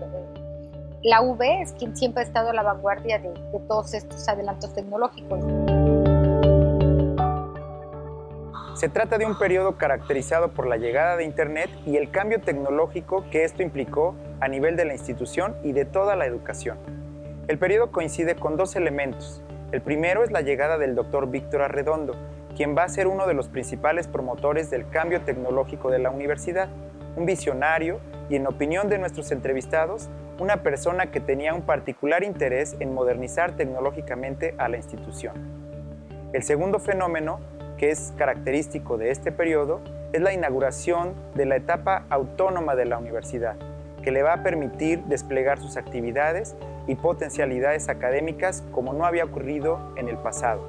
la V es quien siempre ha estado a la vanguardia de, de todos estos adelantos tecnológicos. Se trata de un periodo caracterizado por la llegada de Internet y el cambio tecnológico que esto implicó a nivel de la institución y de toda la educación. El periodo coincide con dos elementos, el primero es la llegada del doctor Víctor Arredondo, quien va a ser uno de los principales promotores del cambio tecnológico de la universidad, un visionario y en opinión de nuestros entrevistados, una persona que tenía un particular interés en modernizar tecnológicamente a la institución. El segundo fenómeno, que es característico de este periodo, es la inauguración de la etapa autónoma de la universidad, que le va a permitir desplegar sus actividades y potencialidades académicas como no había ocurrido en el pasado.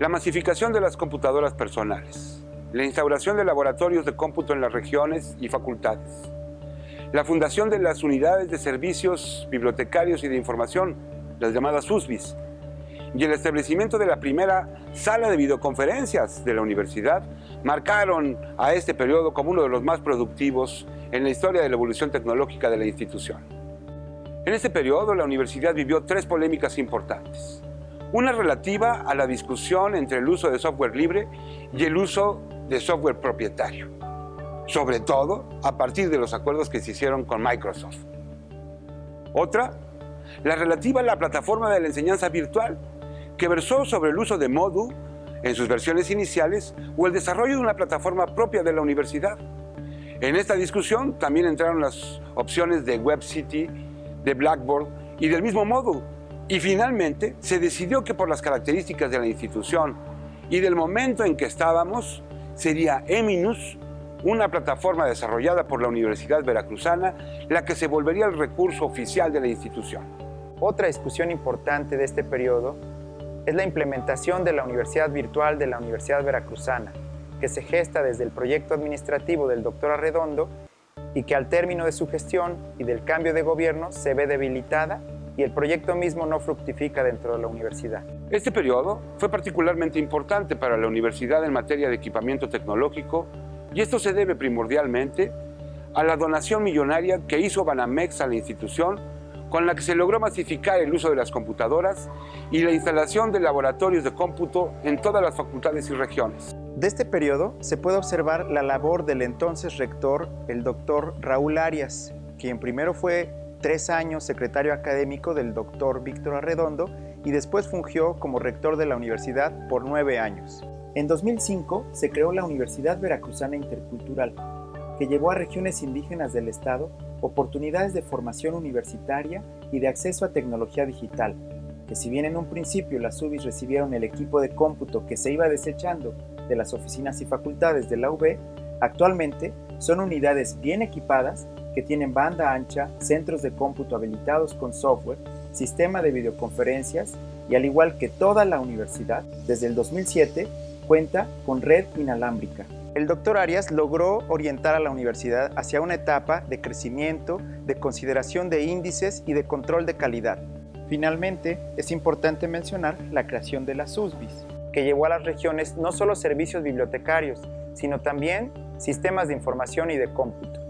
La masificación de las computadoras personales, la instauración de laboratorios de cómputo en las regiones y facultades, la fundación de las unidades de servicios bibliotecarios y de información, las llamadas USBIS, y el establecimiento de la primera sala de videoconferencias de la universidad marcaron a este periodo como uno de los más productivos en la historia de la evolución tecnológica de la institución. En este periodo, la universidad vivió tres polémicas importantes. Una relativa a la discusión entre el uso de software libre y el uso de software propietario, sobre todo a partir de los acuerdos que se hicieron con Microsoft. Otra, la relativa a la plataforma de la enseñanza virtual, que versó sobre el uso de Moodle en sus versiones iniciales o el desarrollo de una plataforma propia de la universidad. En esta discusión también entraron las opciones de WebCity, de Blackboard y del mismo Moodle. Y finalmente se decidió que por las características de la institución y del momento en que estábamos, sería Eminus, una plataforma desarrollada por la Universidad Veracruzana, la que se volvería el recurso oficial de la institución. Otra discusión importante de este periodo es la implementación de la Universidad Virtual de la Universidad Veracruzana, que se gesta desde el proyecto administrativo del doctor Arredondo y que al término de su gestión y del cambio de gobierno se ve debilitada y el proyecto mismo no fructifica dentro de la universidad. Este periodo fue particularmente importante para la universidad en materia de equipamiento tecnológico y esto se debe primordialmente a la donación millonaria que hizo Banamex a la institución con la que se logró masificar el uso de las computadoras y la instalación de laboratorios de cómputo en todas las facultades y regiones. De este periodo se puede observar la labor del entonces rector, el doctor Raúl Arias, quien primero fue tres años secretario académico del doctor Víctor Arredondo y después fungió como rector de la universidad por nueve años. En 2005 se creó la Universidad Veracruzana Intercultural, que llevó a regiones indígenas del estado oportunidades de formación universitaria y de acceso a tecnología digital, que si bien en un principio las UBIs recibieron el equipo de cómputo que se iba desechando de las oficinas y facultades de la UB, actualmente son unidades bien equipadas que tienen banda ancha, centros de cómputo habilitados con software, sistema de videoconferencias y al igual que toda la universidad, desde el 2007 cuenta con red inalámbrica. El doctor Arias logró orientar a la universidad hacia una etapa de crecimiento, de consideración de índices y de control de calidad. Finalmente, es importante mencionar la creación de las USBIS, que llevó a las regiones no solo servicios bibliotecarios, sino también sistemas de información y de cómputo.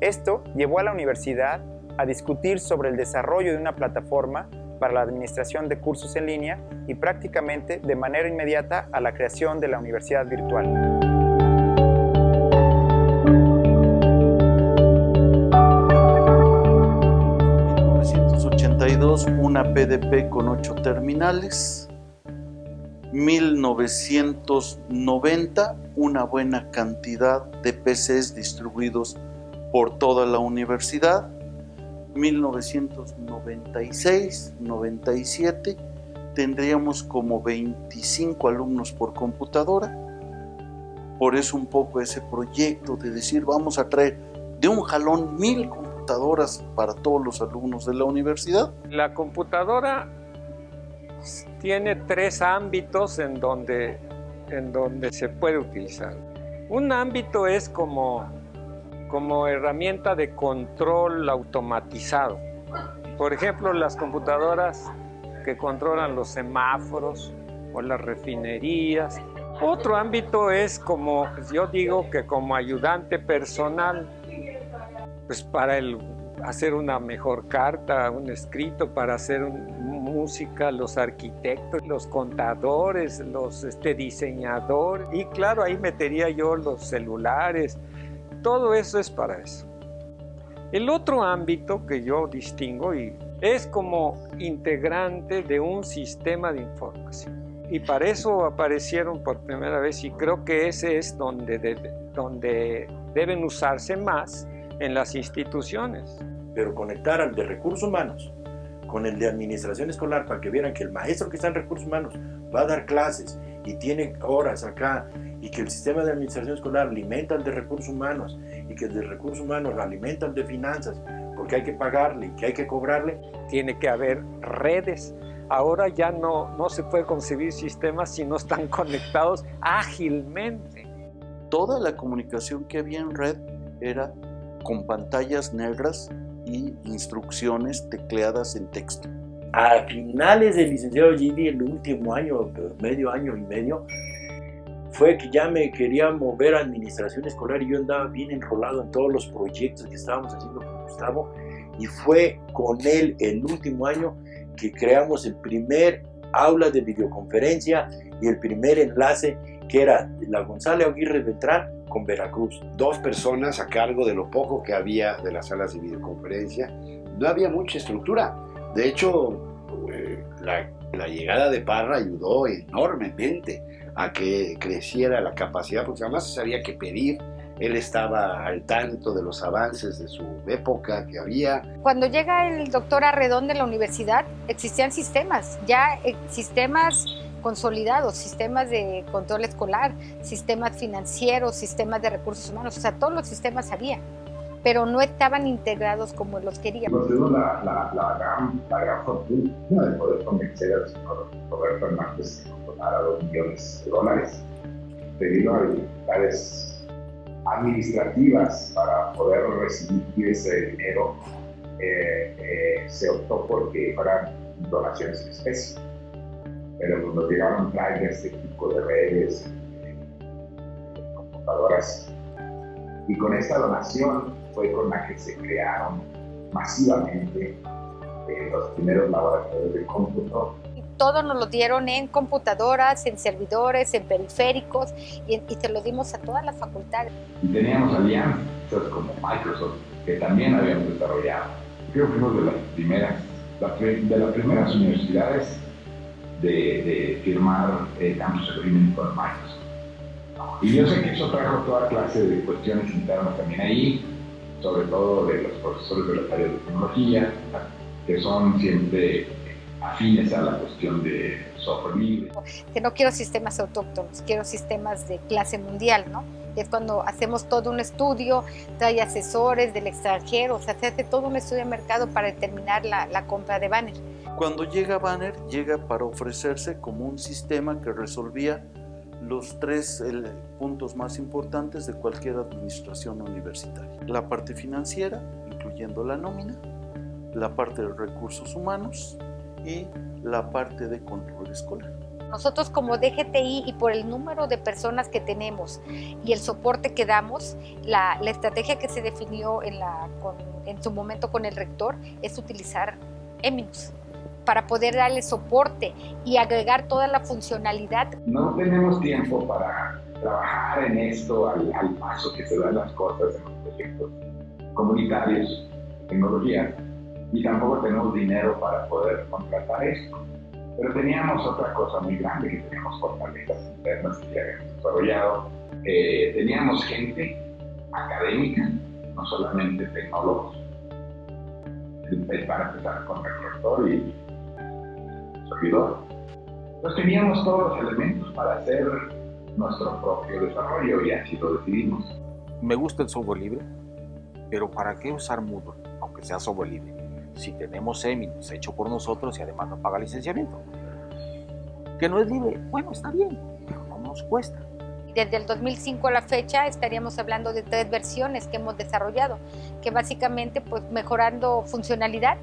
Esto llevó a la universidad a discutir sobre el desarrollo de una plataforma para la administración de cursos en línea y prácticamente de manera inmediata a la creación de la universidad virtual. 1982 una PDP con 8 terminales, 1990 una buena cantidad de PCs distribuidos por toda la universidad, 1996-97 tendríamos como 25 alumnos por computadora. Por eso un poco ese proyecto de decir vamos a traer de un jalón mil computadoras para todos los alumnos de la universidad. La computadora tiene tres ámbitos en donde, en donde se puede utilizar. Un ámbito es como como herramienta de control automatizado. Por ejemplo, las computadoras que controlan los semáforos o las refinerías. Otro ámbito es como, yo digo que como ayudante personal, pues para el, hacer una mejor carta, un escrito, para hacer música, los arquitectos, los contadores, los este, diseñadores. Y claro, ahí metería yo los celulares, todo eso es para eso. El otro ámbito que yo distingo y es como integrante de un sistema de información. Y para eso aparecieron por primera vez y creo que ese es donde, donde deben usarse más en las instituciones. Pero conectar al de recursos humanos con el de administración escolar para que vieran que el maestro que está en recursos humanos va a dar clases y tiene horas acá y que el sistema de administración escolar alimenta el de recursos humanos y que el de recursos humanos alimenta el de finanzas porque hay que pagarle y que hay que cobrarle. Tiene que haber redes. Ahora ya no, no se puede concebir sistemas si no están conectados ágilmente. Toda la comunicación que había en red era con pantallas negras y instrucciones tecleadas en texto. A finales del licenciado Gidi, el último año, medio año y medio, fue que ya me quería mover a administración escolar y yo andaba bien enrolado en todos los proyectos que estábamos haciendo con Gustavo y fue con él el último año que creamos el primer aula de videoconferencia y el primer enlace que era la González Aguirre Beltrán con Veracruz. Dos personas a cargo de lo poco que había de las salas de videoconferencia. No había mucha estructura. De hecho, eh, la, la llegada de Parra ayudó enormemente a que creciera la capacidad, porque además se sabía que pedir él estaba al tanto de los avances de su época que había. Cuando llega el doctor Arredón de la universidad, existían sistemas, ya eh, sistemas consolidados, sistemas de control escolar, sistemas financieros, sistemas de recursos humanos, o sea, todos los sistemas había, pero no estaban integrados como los queríamos. Tuvimos la, la, la, gran, la gran fortuna de poder convencer al señor Roberto Hernández que nos donara dos millones de dólares debido a administrativas para poder recibir ese dinero, eh, eh, se optó porque fueran donaciones en especie. Pero cuando llegaron trailers este tipo de redes, computadoras, y con esta donación fue con la que se crearon masivamente eh, los primeros laboratorios de cómputo todo nos lo dieron en computadoras, en servidores, en periféricos y, y te lo dimos a todas las facultades. Y teníamos alianzas como Microsoft que también habíamos desarrollado. Creo que fuimos de las primeras, de las primeras universidades de, de firmar el Campus Agreement con Microsoft. Y yo sé que eso trajo toda clase de cuestiones internas también ahí, sobre todo de los profesores de las áreas de tecnología, que son siempre afines a la cuestión de software libre. Que no quiero sistemas autóctonos, quiero sistemas de clase mundial, ¿no? Es cuando hacemos todo un estudio, trae asesores del extranjero, o sea, se hace todo un estudio de mercado para determinar la, la compra de Banner. Cuando llega Banner, llega para ofrecerse como un sistema que resolvía los tres puntos más importantes de cualquier administración universitaria. La parte financiera, incluyendo la nómina, la parte de recursos humanos y la parte de control escolar. Nosotros como DGTI y por el número de personas que tenemos y el soporte que damos, la, la estrategia que se definió en, la, con, en su momento con el rector es utilizar Eminus para poder darle soporte y agregar toda la funcionalidad. No tenemos tiempo para trabajar en esto al, al paso que se dan las cosas en los proyectos comunitarios, tecnología, y tampoco tenemos dinero para poder contratar esto. Pero teníamos otra cosa muy grande, que teníamos fortalezas internas que habíamos desarrollado. Eh, teníamos gente académica, no solamente tecnólogos. Para empezar con el rector y servidor. Entonces teníamos todos los elementos para hacer nuestro propio desarrollo y así lo decidimos. Me gusta el software libre, pero ¿para qué usar Moodle, aunque sea software libre? Si tenemos Eminus hecho por nosotros y además no paga licenciamiento. Que no es libre, bueno, está bien, pero no nos cuesta. Desde el 2005 a la fecha estaríamos hablando de tres versiones que hemos desarrollado, que básicamente pues mejorando funcionalidad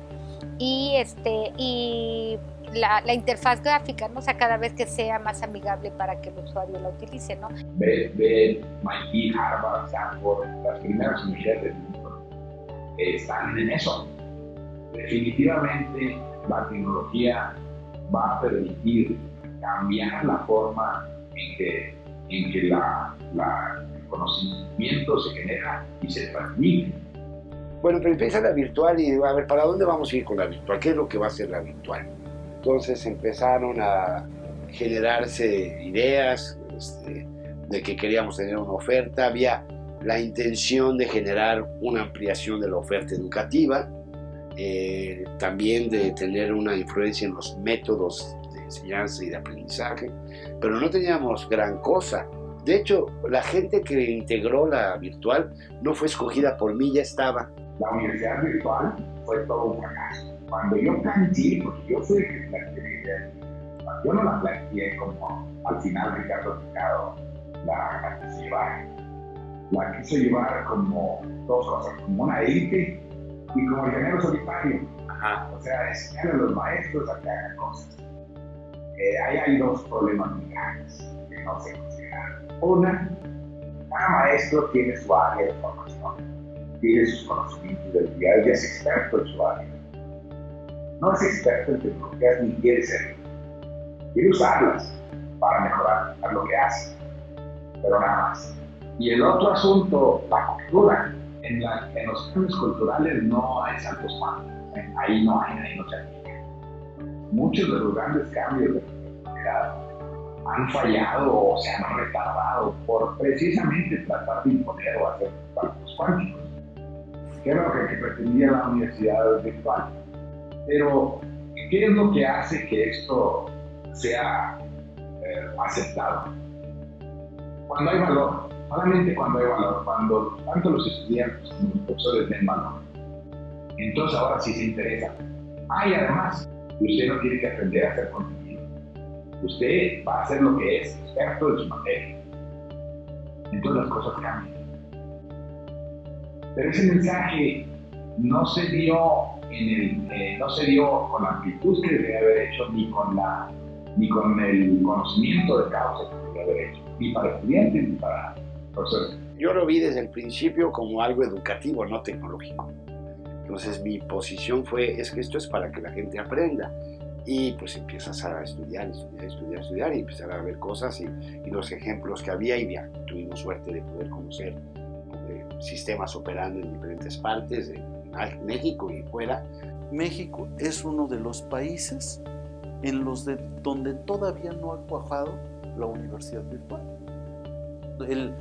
y, este, y la, la, interfaz gráfica, ¿no? o sea, cada vez que sea más amigable para que el usuario la utilice, ¿no? Ve, ve MIT, Harvard, Stanford, las primeras universidades del mundo están en eso definitivamente la tecnología va a permitir cambiar la forma en que, en que la, la, el conocimiento se genera y se transmite. Bueno, pero empieza la virtual y a ver, ¿para dónde vamos a ir con la virtual? ¿Qué es lo que va a ser la virtual? Entonces empezaron a generarse ideas este, de que queríamos tener una oferta, había la intención de generar una ampliación de la oferta educativa, eh, también de tener una influencia en los métodos de enseñanza y de aprendizaje, pero no teníamos gran cosa. De hecho, la gente que integró la virtual no fue escogida por mí, ya estaba. La universidad virtual fue todo un fracaso. Cuando yo planteé, porque yo fui el yo no la planteé como al final Ricardo Picado la, la quiso llevar. La quiso llevar como dos cosas, como una élite y como ingeniero solitario. Ajá. O sea, enseñar a los maestros a que hagan cosas. Eh, ahí hay dos problemas grandes que no se consideran. Una, cada maestro tiene su área de formación, tiene sus conocimientos del día, él es experto en su área. No es experto en tecnologías ni quiere ser. quiere usarlas para mejorar lo que hace, pero nada más. Y el otro asunto, la cultura. En, en los cambios culturales no hay saltos cuánticos, ahí no hay, ahí no se aplica. Muchos de los grandes cambios de la han fallado o se han retardado por precisamente tratar de imponer o hacer saltos cuánticos, que era lo que pretendía la universidad virtual. Pero, ¿qué es lo que hace que esto sea eh, aceptado? Cuando hay valor, solamente cuando hay tanto los estudiantes como los profesores den valor. Entonces ahora sí se interesa. Ah, y además, usted no tiene que aprender a hacer contenido. Usted va a hacer lo que es, experto de su materia. Entonces las cosas cambian. Pero ese mensaje no se dio eh, con la amplitud que debería haber hecho, ni con la ni con el conocimiento de causa que debería haber hecho, ni para estudiantes ni para Yo lo vi desde el principio como algo educativo, no tecnológico. Entonces mi posición fue, es que esto es para que la gente aprenda. Y pues empiezas a estudiar, estudiar, estudiar, estudiar y empezar a ver cosas y, y los ejemplos que había y ya tuvimos suerte de poder conocer eh, sistemas operando en diferentes partes de México y fuera. México es uno de los países en los de, donde todavía no ha cuajado la universidad virtual. El,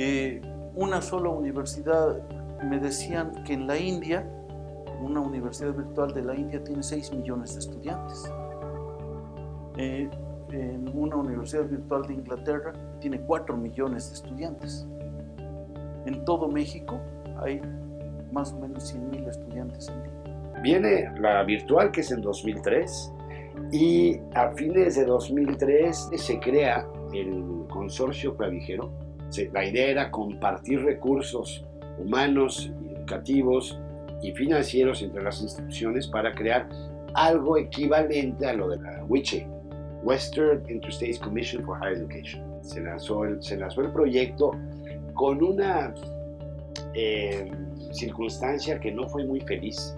eh, una sola universidad, me decían que en la India, una universidad virtual de la India tiene 6 millones de estudiantes. Eh, en una universidad virtual de Inglaterra tiene 4 millones de estudiantes. En todo México hay más o menos 100 mil estudiantes en día. Viene la virtual, que es en 2003, y a fines de 2003 se crea el consorcio clavijero. La idea era compartir recursos humanos, educativos y financieros entre las instituciones para crear algo equivalente a lo de la WICHE, Western Interstates Commission for Higher Education. Se lanzó el, se lanzó el proyecto con una eh, circunstancia que no fue muy feliz,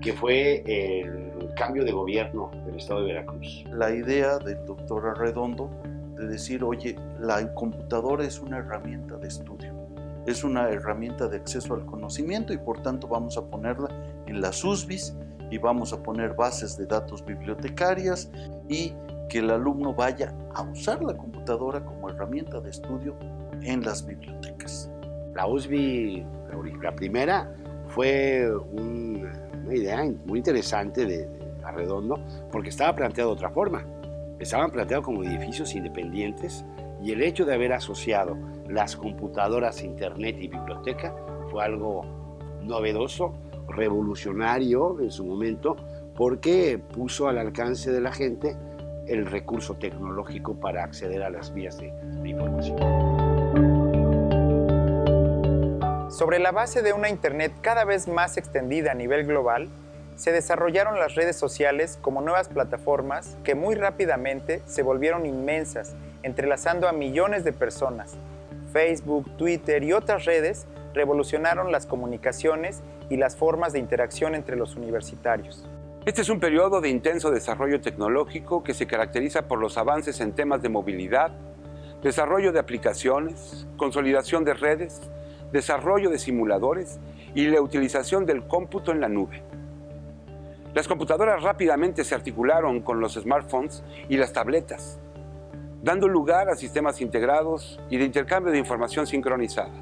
que fue el cambio de gobierno del estado de Veracruz. La idea del doctor Arredondo de decir, oye, la computadora es una herramienta de estudio, es una herramienta de acceso al conocimiento y por tanto vamos a ponerla en las USBIs y vamos a poner bases de datos bibliotecarias y que el alumno vaya a usar la computadora como herramienta de estudio en las bibliotecas. La USB, la primera, fue un, una idea muy interesante de, de Arredondo porque estaba planteado de otra forma. Estaban planteados como edificios independientes y el hecho de haber asociado las computadoras Internet y biblioteca fue algo novedoso, revolucionario en su momento, porque puso al alcance de la gente el recurso tecnológico para acceder a las vías de información. Sobre la base de una Internet cada vez más extendida a nivel global, se desarrollaron las redes sociales como nuevas plataformas que muy rápidamente se volvieron inmensas, entrelazando a millones de personas. Facebook, Twitter y otras redes revolucionaron las comunicaciones y las formas de interacción entre los universitarios. Este es un periodo de intenso desarrollo tecnológico que se caracteriza por los avances en temas de movilidad, desarrollo de aplicaciones, consolidación de redes, desarrollo de simuladores y la utilización del cómputo en la nube. Las computadoras rápidamente se articularon con los smartphones y las tabletas, dando lugar a sistemas integrados y de intercambio de información sincronizada.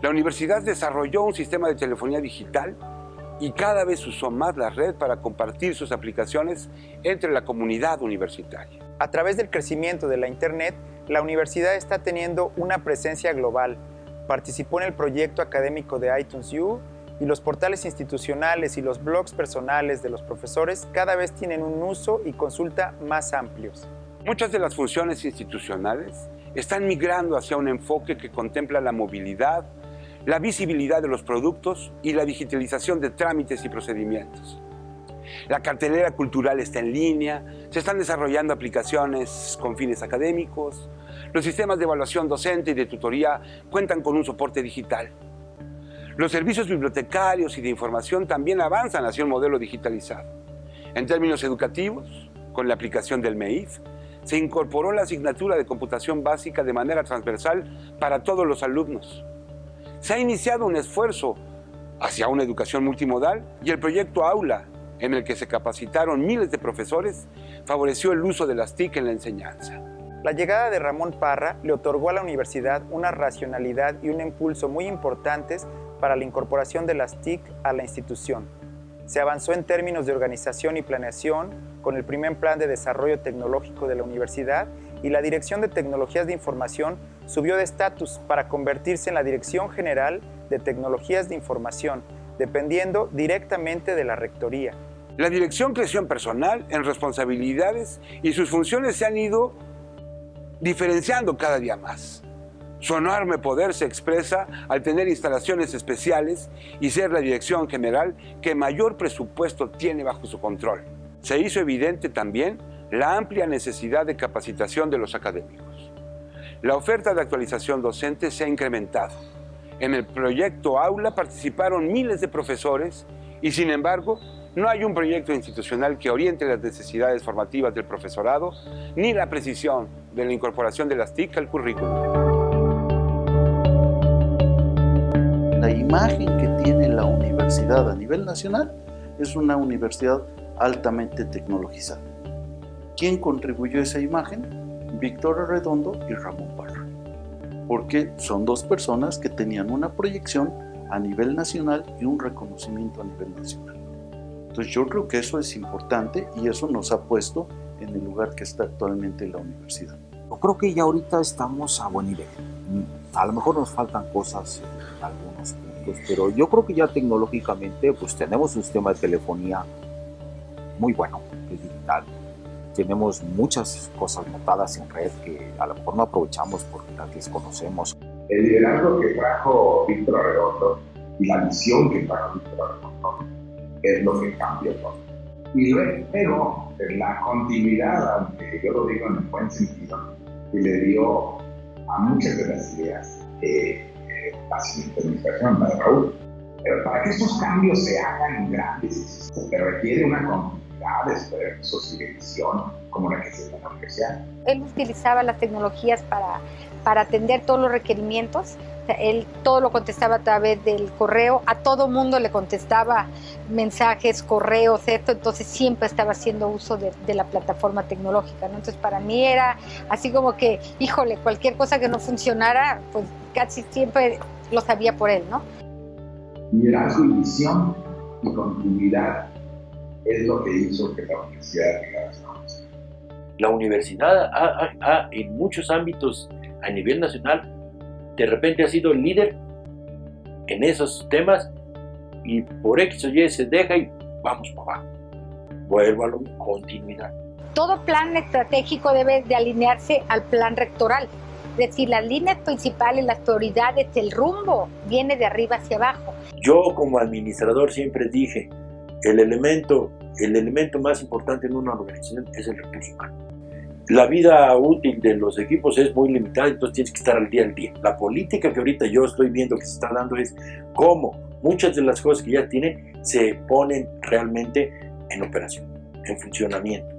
La universidad desarrolló un sistema de telefonía digital y cada vez usó más la red para compartir sus aplicaciones entre la comunidad universitaria. A través del crecimiento de la Internet, la universidad está teniendo una presencia global. Participó en el proyecto académico de iTunes U y los portales institucionales y los blogs personales de los profesores cada vez tienen un uso y consulta más amplios. Muchas de las funciones institucionales están migrando hacia un enfoque que contempla la movilidad, la visibilidad de los productos y la digitalización de trámites y procedimientos. La cartelera cultural está en línea, se están desarrollando aplicaciones con fines académicos, los sistemas de evaluación docente y de tutoría cuentan con un soporte digital. Los servicios bibliotecarios y de información también avanzan hacia un modelo digitalizado. En términos educativos, con la aplicación del MEIF, se incorporó la asignatura de computación básica de manera transversal para todos los alumnos. Se ha iniciado un esfuerzo hacia una educación multimodal y el proyecto Aula, en el que se capacitaron miles de profesores, favoreció el uso de las TIC en la enseñanza. La llegada de Ramón Parra le otorgó a la universidad una racionalidad y un impulso muy importantes para la incorporación de las TIC a la institución. Se avanzó en términos de organización y planeación con el primer plan de desarrollo tecnológico de la universidad y la Dirección de Tecnologías de Información subió de estatus para convertirse en la Dirección General de Tecnologías de Información, dependiendo directamente de la Rectoría. La dirección creció en personal, en responsabilidades y sus funciones se han ido diferenciando cada día más. Su enorme poder se expresa al tener instalaciones especiales y ser la dirección general que mayor presupuesto tiene bajo su control. Se hizo evidente también la amplia necesidad de capacitación de los académicos. La oferta de actualización docente se ha incrementado. En el proyecto Aula participaron miles de profesores y sin embargo no hay un proyecto institucional que oriente las necesidades formativas del profesorado ni la precisión de la incorporación de las TIC al currículum. La imagen que tiene la universidad a nivel nacional es una universidad altamente tecnologizada. ¿Quién contribuyó a esa imagen? Víctor Arredondo y Ramón Parra. Porque son dos personas que tenían una proyección a nivel nacional y un reconocimiento a nivel nacional. Entonces yo creo que eso es importante y eso nos ha puesto en el lugar que está actualmente la universidad. Yo creo que ya ahorita estamos a buen nivel. A lo mejor nos faltan cosas en algunos puntos, pero yo creo que ya tecnológicamente pues tenemos un sistema de telefonía muy bueno, que es digital. Tenemos muchas cosas notadas en red que a lo mejor no aprovechamos porque las desconocemos. El liderazgo que trajo Víctor Arredondo y la visión que trajo Víctor Arredondo es lo que cambió todo. Y luego, la continuidad, aunque yo lo digo en el buen sentido, que le dio a muchas de las ideas eh, la siguiente administración, la de Raúl. Pero para que estos cambios se hagan grandes, se requiere una continuidad de esfuerzos y como la que se tiene la. Él utilizaba las tecnologías para, para atender todos los requerimientos él todo lo contestaba a través del correo, a todo mundo le contestaba mensajes, correos, esto, entonces siempre estaba haciendo uso de, la plataforma tecnológica, ¿no? Entonces para mí era así como que, híjole, cualquier cosa que no funcionara, pues casi siempre lo sabía por él, ¿no? Liderazgo y visión y continuidad es lo que hizo que la universidad llegara La universidad ha, en muchos ámbitos a nivel nacional de repente ha sido el líder en esos temas y por X o Y se deja y vamos para abajo. Vuelvo a la continuidad. Todo plan estratégico debe de alinearse al plan rectoral. Es decir, las líneas principales, las prioridades, el rumbo viene de arriba hacia abajo. Yo como administrador siempre dije, el elemento, el elemento más importante en una organización es el recurso humano la vida útil de los equipos es muy limitada, entonces tienes que estar al día al día. La política que ahorita yo estoy viendo que se está dando es cómo muchas de las cosas que ya tienen se ponen realmente en operación, en funcionamiento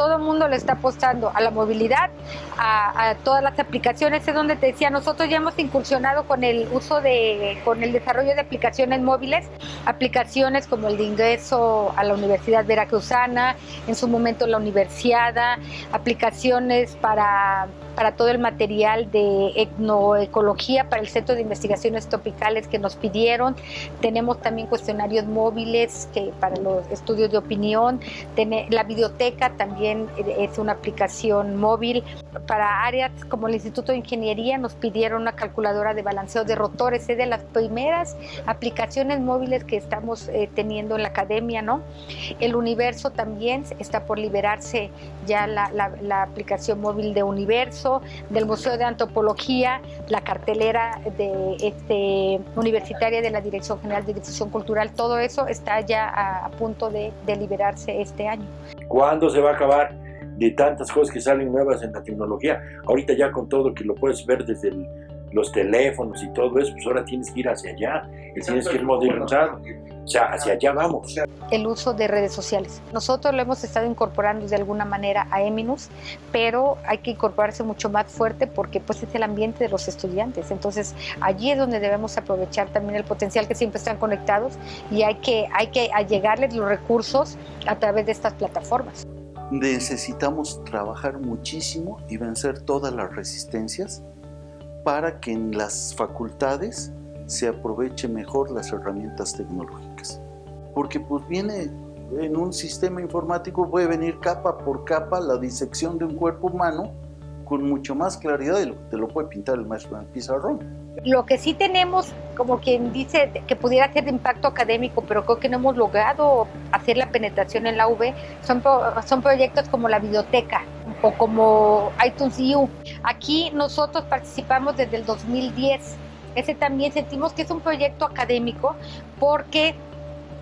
todo el mundo le está apostando a la movilidad, a, todas las aplicaciones, es donde te decía, nosotros ya hemos incursionado con el uso de, con el desarrollo de aplicaciones móviles, aplicaciones como el de ingreso a la Universidad Veracruzana, en su momento la Universiada, aplicaciones para para todo el material de etnoecología para el Centro de Investigaciones Tropicales que nos pidieron. Tenemos también cuestionarios móviles que para los estudios de opinión. La biblioteca también es una aplicación móvil. Para áreas como el Instituto de Ingeniería nos pidieron una calculadora de balanceo de rotores. Es de las primeras aplicaciones móviles que estamos eh, teniendo en la academia. ¿no? El universo también está por liberarse ya la, la aplicación móvil de universo del Museo de Antropología, la cartelera de este, universitaria de la Dirección General de Difusión Cultural, todo eso está ya a, punto de, de liberarse este año. ¿Cuándo se va a acabar de tantas cosas que salen nuevas en la tecnología? Ahorita ya con todo que lo puedes ver desde el los teléfonos y todo eso, pues ahora tienes que ir hacia allá, tienes que ir modernizado. O sea, hacia allá vamos. El uso de redes sociales. Nosotros lo hemos estado incorporando de alguna manera a Eminus, pero hay que incorporarse mucho más fuerte porque pues es el ambiente de los estudiantes. Entonces, allí es donde debemos aprovechar también el potencial que siempre están conectados y hay que, hay que allegarles los recursos a través de estas plataformas. Necesitamos trabajar muchísimo y vencer todas las resistencias para que en las facultades se aproveche mejor las herramientas tecnológicas. Porque pues viene en un sistema informático, puede venir capa por capa la disección de un cuerpo humano con mucho más claridad de lo que te lo puede pintar el maestro en el pizarrón. Lo que sí tenemos, como quien dice, que pudiera ser de impacto académico, pero creo que no hemos logrado hacer la penetración en la UV, son, son proyectos como la biblioteca o como iTunes U. Aquí nosotros participamos desde el 2010 ese también sentimos que es un proyecto académico porque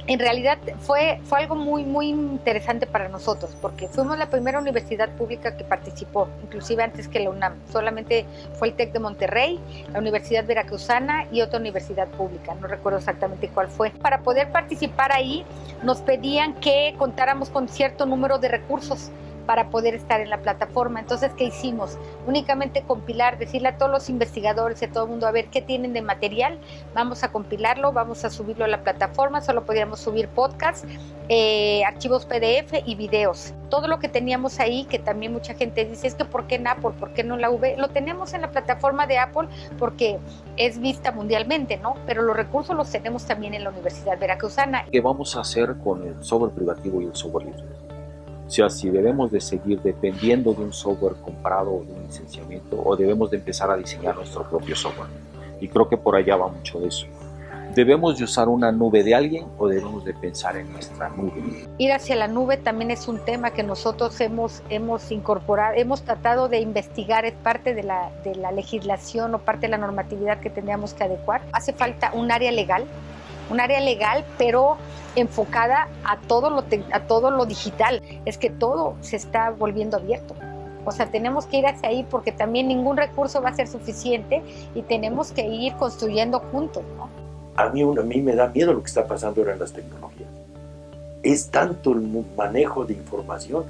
en realidad fue, fue algo muy, muy interesante para nosotros, porque fuimos la primera universidad pública que participó, inclusive antes que la UNAM. Solamente fue el TEC de Monterrey, la Universidad Veracruzana y otra universidad pública, no recuerdo exactamente cuál fue. Para poder participar ahí nos pedían que contáramos con cierto número de recursos para poder estar en la plataforma. Entonces, ¿qué hicimos? Únicamente compilar, decirle a todos los investigadores, a todo el mundo, a ver qué tienen de material, vamos a compilarlo, vamos a subirlo a la plataforma, solo podríamos subir podcasts, eh, archivos PDF y videos. Todo lo que teníamos ahí, que también mucha gente dice, es que ¿por qué en Apple? ¿Por qué no en la V? Lo tenemos en la plataforma de Apple porque es vista mundialmente, ¿no? Pero los recursos los tenemos también en la Universidad Veracruzana. ¿Qué vamos a hacer con el software privativo y el software libre? O sea, si debemos de seguir dependiendo de un software comprado o de un licenciamiento o debemos de empezar a diseñar nuestro propio software. Y creo que por allá va mucho de eso. ¿Debemos de usar una nube de alguien o debemos de pensar en nuestra nube? Ir hacia la nube también es un tema que nosotros hemos, hemos incorporado, hemos tratado de investigar, es parte de la, de la legislación o parte de la normatividad que tendríamos que adecuar. Hace falta un área legal, un área legal, pero enfocada a todo lo, a todo lo digital. Es que todo se está volviendo abierto. O sea, tenemos que ir hacia ahí porque también ningún recurso va a ser suficiente y tenemos que ir construyendo juntos. ¿no? A, mí, a mí me da miedo lo que está pasando ahora en las tecnologías. Es tanto el manejo de información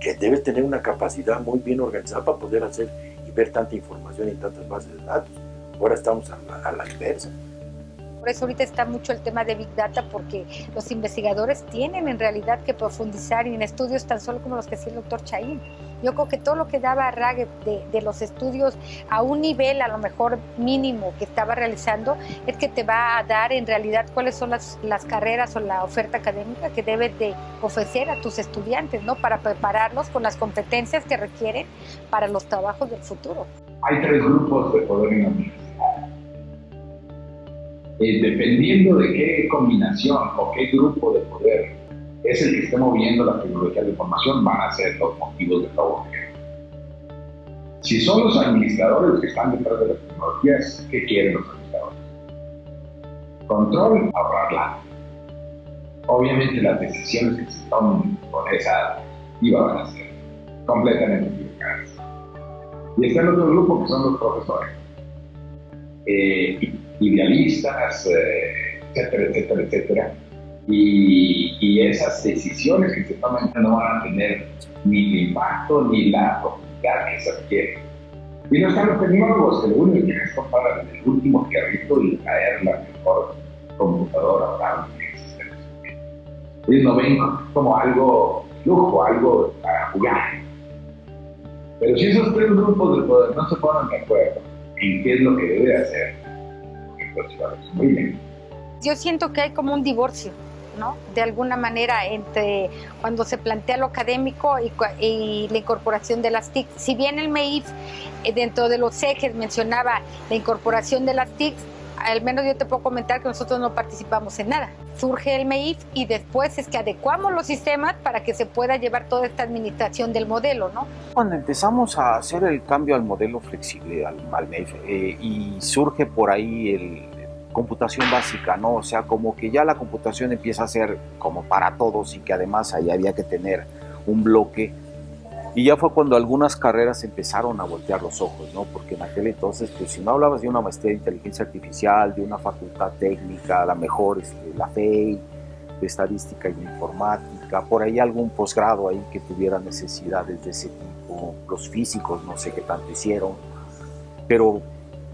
que debes tener una capacidad muy bien organizada para poder hacer y ver tanta información y tantas bases de datos. Ahora estamos a la, a la inversa. Por eso ahorita está mucho el tema de Big Data porque los investigadores tienen en realidad que profundizar en estudios tan solo como los que hacía el doctor Chaín. Yo creo que todo lo que daba Rague de, de, los estudios a un nivel a lo mejor mínimo que estaba realizando es que te va a dar en realidad cuáles son las, las carreras o la oferta académica que debes de ofrecer a tus estudiantes, ¿no? Para prepararlos con las competencias que requieren para los trabajos del futuro. Hay tres grupos de poder en la universidad eh, dependiendo de qué combinación o qué grupo de poder es el que esté moviendo la tecnología de información, van a ser los motivos de favor. Si son los administradores los que están detrás de las tecnologías, ¿qué quieren los administradores? Control, ahorrarla. Obviamente las decisiones que se tomen con esa IVA van a ser completamente equivocadas. Y está el otro grupo que son los profesores. Eh, idealistas, eh, etcétera, etcétera, etcétera. Y, y, esas decisiones que se toman no van a tener ni el impacto ni la profundidad que se requiere. Y no están los tecnólogos, lo único que es comprar el último carrito y traer la mejor computadora para que existe. Ellos no ven como algo lujo, algo para jugar. Pero si esos tres grupos de poder no se ponen de acuerdo en qué es lo que debe hacer, yo siento que hay como un divorcio, ¿no? De alguna manera entre cuando se plantea lo académico y, la incorporación de las TIC. Si bien el MEIF eh, dentro de los ejes mencionaba la incorporación de las TIC, al menos yo te puedo comentar que nosotros no participamos en nada. Surge el MEIF y después es que adecuamos los sistemas para que se pueda llevar toda esta administración del modelo, ¿no? Cuando empezamos a hacer el cambio al modelo flexible, al, MEIF, eh, y surge por ahí el, computación básica, ¿no? O sea, como que ya la computación empieza a ser como para todos y que además ahí había que tener un bloque Y ya fue cuando algunas carreras empezaron a voltear los ojos, ¿no? Porque en aquel entonces, pues si no hablabas de una maestría de inteligencia artificial, de una facultad técnica, a lo mejor este, la FEI, de estadística y informática, por ahí algún posgrado ahí que tuviera necesidades de ese tipo, los físicos no sé qué tanto hicieron, pero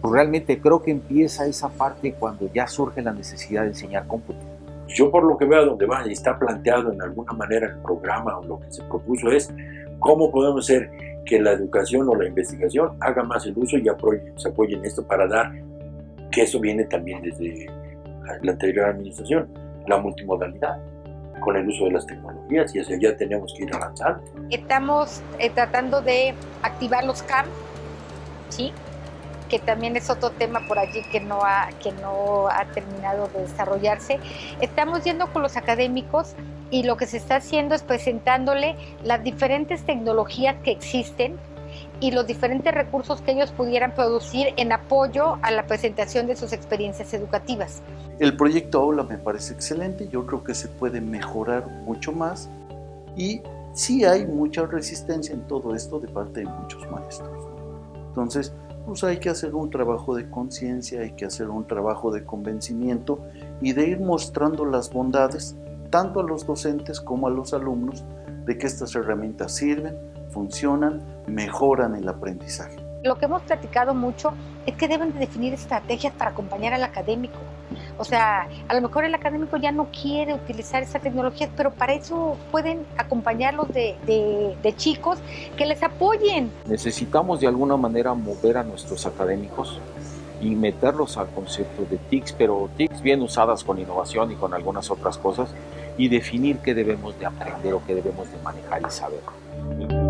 pues, realmente creo que empieza esa parte cuando ya surge la necesidad de enseñar cómputo. Yo por lo que veo donde va y está planteado en alguna manera el programa o lo que se propuso es cómo podemos hacer que la educación o la investigación haga más el uso y se apoye esto para dar, que eso viene también desde la anterior administración, la multimodalidad con el uso de las tecnologías y hacia allá tenemos que ir avanzando. Estamos eh, tratando de activar los CAM, ¿sí? Que también es otro tema por allí que no ha, que no ha terminado de desarrollarse. Estamos yendo con los académicos y lo que se está haciendo es presentándole las diferentes tecnologías que existen y los diferentes recursos que ellos pudieran producir en apoyo a la presentación de sus experiencias educativas. El proyecto Aula me parece excelente, yo creo que se puede mejorar mucho más y sí hay mucha resistencia en todo esto de parte de muchos maestros. Entonces, pues hay que hacer un trabajo de conciencia, hay que hacer un trabajo de convencimiento y de ir mostrando las bondades tanto a los docentes como a los alumnos de que estas herramientas sirven, funcionan, mejoran el aprendizaje. Lo que hemos platicado mucho es que deben de definir estrategias para acompañar al académico. O sea, a lo mejor el académico ya no quiere utilizar esa tecnología, pero para eso pueden acompañarlos de, de, de, chicos que les apoyen. Necesitamos de alguna manera mover a nuestros académicos y meterlos al concepto de TICs, pero TICs bien usadas con innovación y con algunas otras cosas, y definir qué debemos de aprender o qué debemos de manejar y saber.